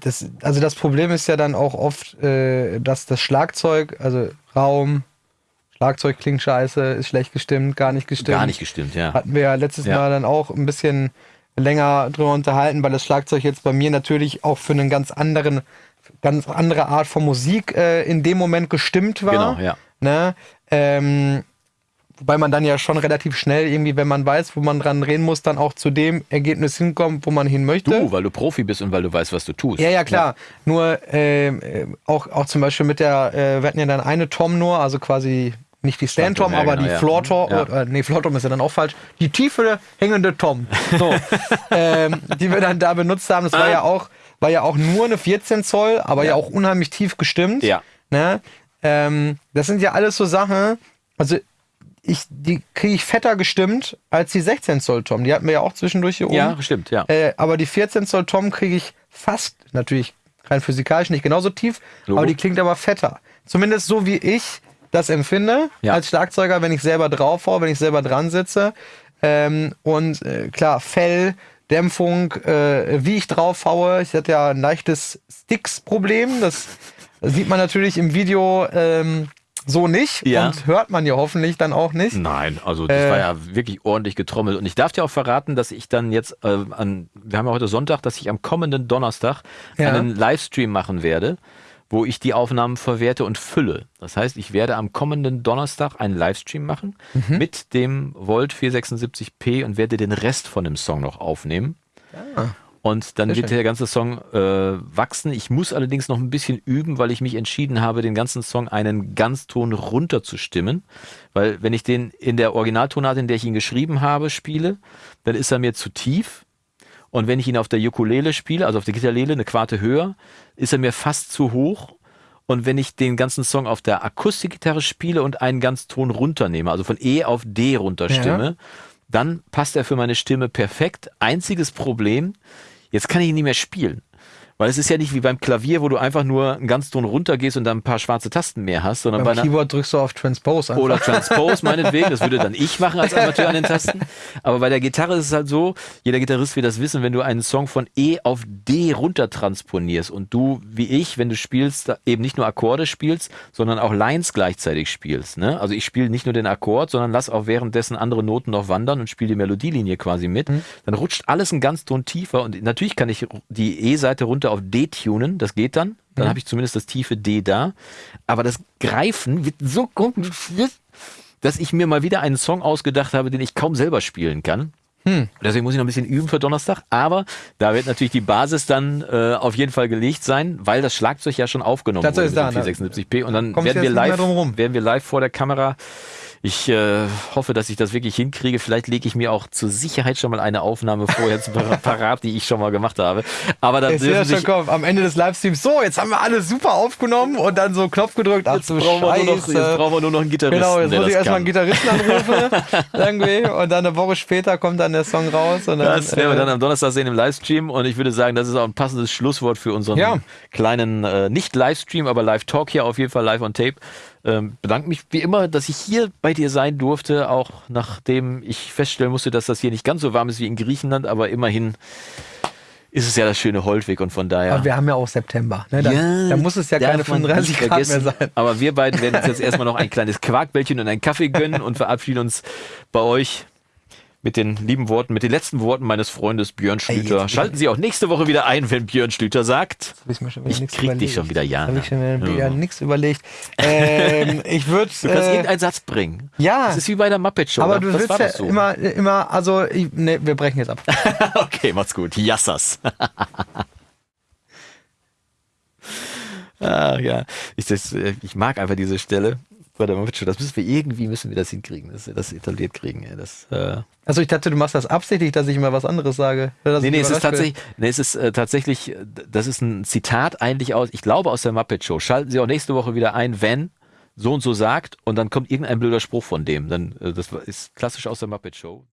S1: Das, also das Problem ist ja dann auch oft, äh, dass das Schlagzeug, also Raum, Schlagzeug klingt scheiße, ist schlecht gestimmt, gar nicht gestimmt.
S2: Gar nicht gestimmt, ja.
S1: Hatten wir ja letztes
S2: Ja.
S1: Mal dann auch ein bisschen länger drüber unterhalten, weil das Schlagzeug jetzt bei mir natürlich auch für einen ganz anderen, ganz andere Art von Musik äh, in dem Moment gestimmt war.
S2: Genau, ja.
S1: Ne? Ähm, wobei man dann ja schon relativ schnell irgendwie, wenn man weiß, wo man dran reden muss, dann auch zu dem Ergebnis hinkommt, wo man hin möchte.
S2: Du, weil du Profi bist und weil du weißt, was du tust.
S1: Ja, ja, klar. Nur ähm, äh, auch, auch zum Beispiel mit der, äh, wir hatten ja dann eine Tom nur, also quasi nicht die Stand
S2: Stand-Tom,
S1: Tom,
S2: ja,
S1: aber
S2: genau,
S1: die
S2: ja.
S1: Floor Tom,
S2: Ja.
S1: äh, nee, Floor Tom ist ja dann auch falsch, die tiefe hängende Tom, so, ähm, die wir dann da benutzt haben, das war
S2: Ah.
S1: ja auch, war ja auch nur eine 14 Zoll, aber ja,
S2: Ja.
S1: auch unheimlich tief gestimmt.
S2: Ja.
S1: Ne? Ähm, das sind ja alles so Sachen, also ich, die kriege ich fetter gestimmt als die 16 Zoll Tom. Die hatten wir ja auch zwischendurch hier oben.
S2: Ja, stimmt, ja.
S1: Äh, aber die 14 Zoll Tom kriege ich fast, natürlich rein physikalisch nicht genauso tief,
S2: Logo.
S1: aber die klingt aber fetter. Zumindest so wie ich das empfinde
S2: Ja.
S1: als Schlagzeuger, wenn ich selber drauf hau, wenn ich selber dran sitze. Ähm, und äh, klar, Fell, Dämpfung, äh, wie ich drauf haue. Ich hatte ja ein leichtes Sticks-Problem. Das sieht man natürlich im Video ähm, so nicht
S2: Ja.
S1: und hört man ja hoffentlich dann auch nicht.
S2: Nein, also das
S1: Äh,
S2: war ja wirklich ordentlich getrommelt. Und ich darf dir auch verraten, dass ich dann jetzt äh, an, wir haben ja heute Sonntag, dass ich am kommenden Donnerstag
S1: Ja.
S2: einen Livestream machen werde, wo ich die Aufnahmen verwerte und fülle. Das heißt, ich werde am kommenden Donnerstag einen Livestream machen
S1: Mhm.
S2: mit dem Volt 476p und werde den Rest von dem Song noch aufnehmen. Und dann
S1: Sehr
S2: wird
S1: schön.
S2: der ganze Song äh, wachsen. Ich muss allerdings noch ein bisschen üben, weil ich mich entschieden habe, den ganzen Song einen Ganzton runter zu stimmen. Weil wenn ich den in der Originaltonart, in der ich ihn geschrieben habe, spiele, dann ist er mir zu tief. Und wenn ich ihn auf der Ukulele spiele, also auf der Gitarrele, eine Quarte höher, ist er mir fast zu hoch. Und wenn ich den ganzen Song auf der Akustikgitarre spiele und einen Ganzton runternehme, also von E auf D runterstimme, dann passt er für meine Stimme perfekt. Einziges Problem, jetzt kann ich ihn nicht mehr spielen. Weil es ist ja nicht wie beim Klavier, wo du einfach nur einen Ganzton runtergehst und dann ein paar schwarze Tasten mehr hast, sondern bei
S1: Beim
S2: einer,
S1: Keyboard drückst du auf Transpose einfach.
S2: oder Transpose meinetwegen, das würde dann ich machen als Amateur an den Tasten. Aber bei der Gitarre ist es halt so, jeder Gitarrist wird das wissen, wenn du einen Song von E auf D runter transponierst und du, wie ich, wenn du spielst, eben nicht nur Akkorde spielst, sondern auch Lines gleichzeitig spielst. Ne? Also ich spiele nicht nur den Akkord, sondern lass auch währenddessen andere Noten noch wandern und spiele die Melodielinie quasi mit. Dann rutscht alles einen ganz Ton tiefer und natürlich kann ich die E-Seite runter auf D tunen, das geht dann. Dann habe ich zumindest das tiefe D da. Aber das Greifen wird so kompliziert, dass ich mir mal wieder einen Song ausgedacht habe, den ich kaum selber spielen kann. Deswegen muss ich noch ein bisschen üben für Donnerstag. Aber da wird natürlich die Basis dann äh, auf jeden Fall gelegt sein, weil das Schlagzeug ja schon aufgenommen
S1: Das
S2: wurde
S1: ist
S2: mit
S1: da,
S2: dem
S1: ne?
S2: 476p. Und dann werden wir, live, werden wir live vor der Kamera. Ich äh, hoffe, dass ich das wirklich hinkriege. Vielleicht lege ich mir auch zur Sicherheit schon mal eine Aufnahme vorher parat, die ich schon mal gemacht habe. Aber dann dürfen sich,
S1: kommen. Am Ende des Livestreams, so, jetzt haben wir alles super aufgenommen und dann so Knopf gedrückt. Ach
S2: jetzt, brauchen wir nur noch, jetzt brauchen wir nur noch einen Gitarristen.
S1: Genau, jetzt muss ich erstmal einen. Gitarristen anrufen, irgendwie, und dann eine Woche später kommt dann der Song raus. Und dann,
S2: Das werden wir
S1: äh,
S2: dann am Donnerstag sehen im Livestream und ich würde sagen, das ist auch ein passendes Schlusswort für unseren
S1: Ja.
S2: kleinen, äh, nicht Livestream, aber Live-Talk hier auf jeden Fall live on tape. Ähm, bedanke mich wie immer, dass ich hier bei dir sein durfte, auch nachdem ich feststellen musste, dass das hier nicht ganz so warm ist wie in Griechenland, aber immerhin ist es ja das schöne Holtweg und von daher.
S1: Aber wir haben ja auch September. Ne? Da, da muss es ja keine
S2: man
S1: 35
S2: nicht
S1: Grad mehr sein.
S2: Aber wir beiden werden uns jetzt erstmal noch ein kleines Quarkbällchen und einen Kaffee gönnen und verabschieden uns bei euch mit den lieben Worten, mit den letzten Worten meines Freundes Björn Schlüter.
S1: jetzt-
S2: Schalten Sie auch nächste Woche wieder ein, wenn Björn Schlüter sagt.
S1: Hab ich mir schon
S2: Ich krieg dich
S1: überlegt.
S2: schon wieder, Jana.
S1: Habe ich schon wieder
S2: Ja.
S1: nichts überlegt. Ähm, ich würde.
S2: Du kannst
S1: Äh,
S2: irgendeinen Satz bringen.
S1: ja.
S2: Das ist wie bei der Muppet Show.
S1: aber
S2: oder?
S1: du willst ja
S2: so.
S1: immer, immer, also, ich, nee, wir brechen jetzt ab.
S2: okay, macht's gut. Jassas. ah, ja. Ich, das, äh, ich mag einfach diese Stelle bei der Muppet Show. Das müssen wir irgendwie, müssen wir das hinkriegen, dass wir das etabliert kriegen. ey. Das, äh,
S1: Also, ich dachte, du machst das absichtlich, dass ich immer was anderes sage.
S2: Nee, nee, es ist tatsächlich, nee, es ist äh, tatsächlich, äh, das ist ein Zitat eigentlich aus, ich glaube aus der Muppet Show. Schalten Sie auch nächste Woche wieder ein, wenn so und so sagt und dann kommt irgendein blöder Spruch von dem. Dann, äh, das ist klassisch aus der Muppet Show.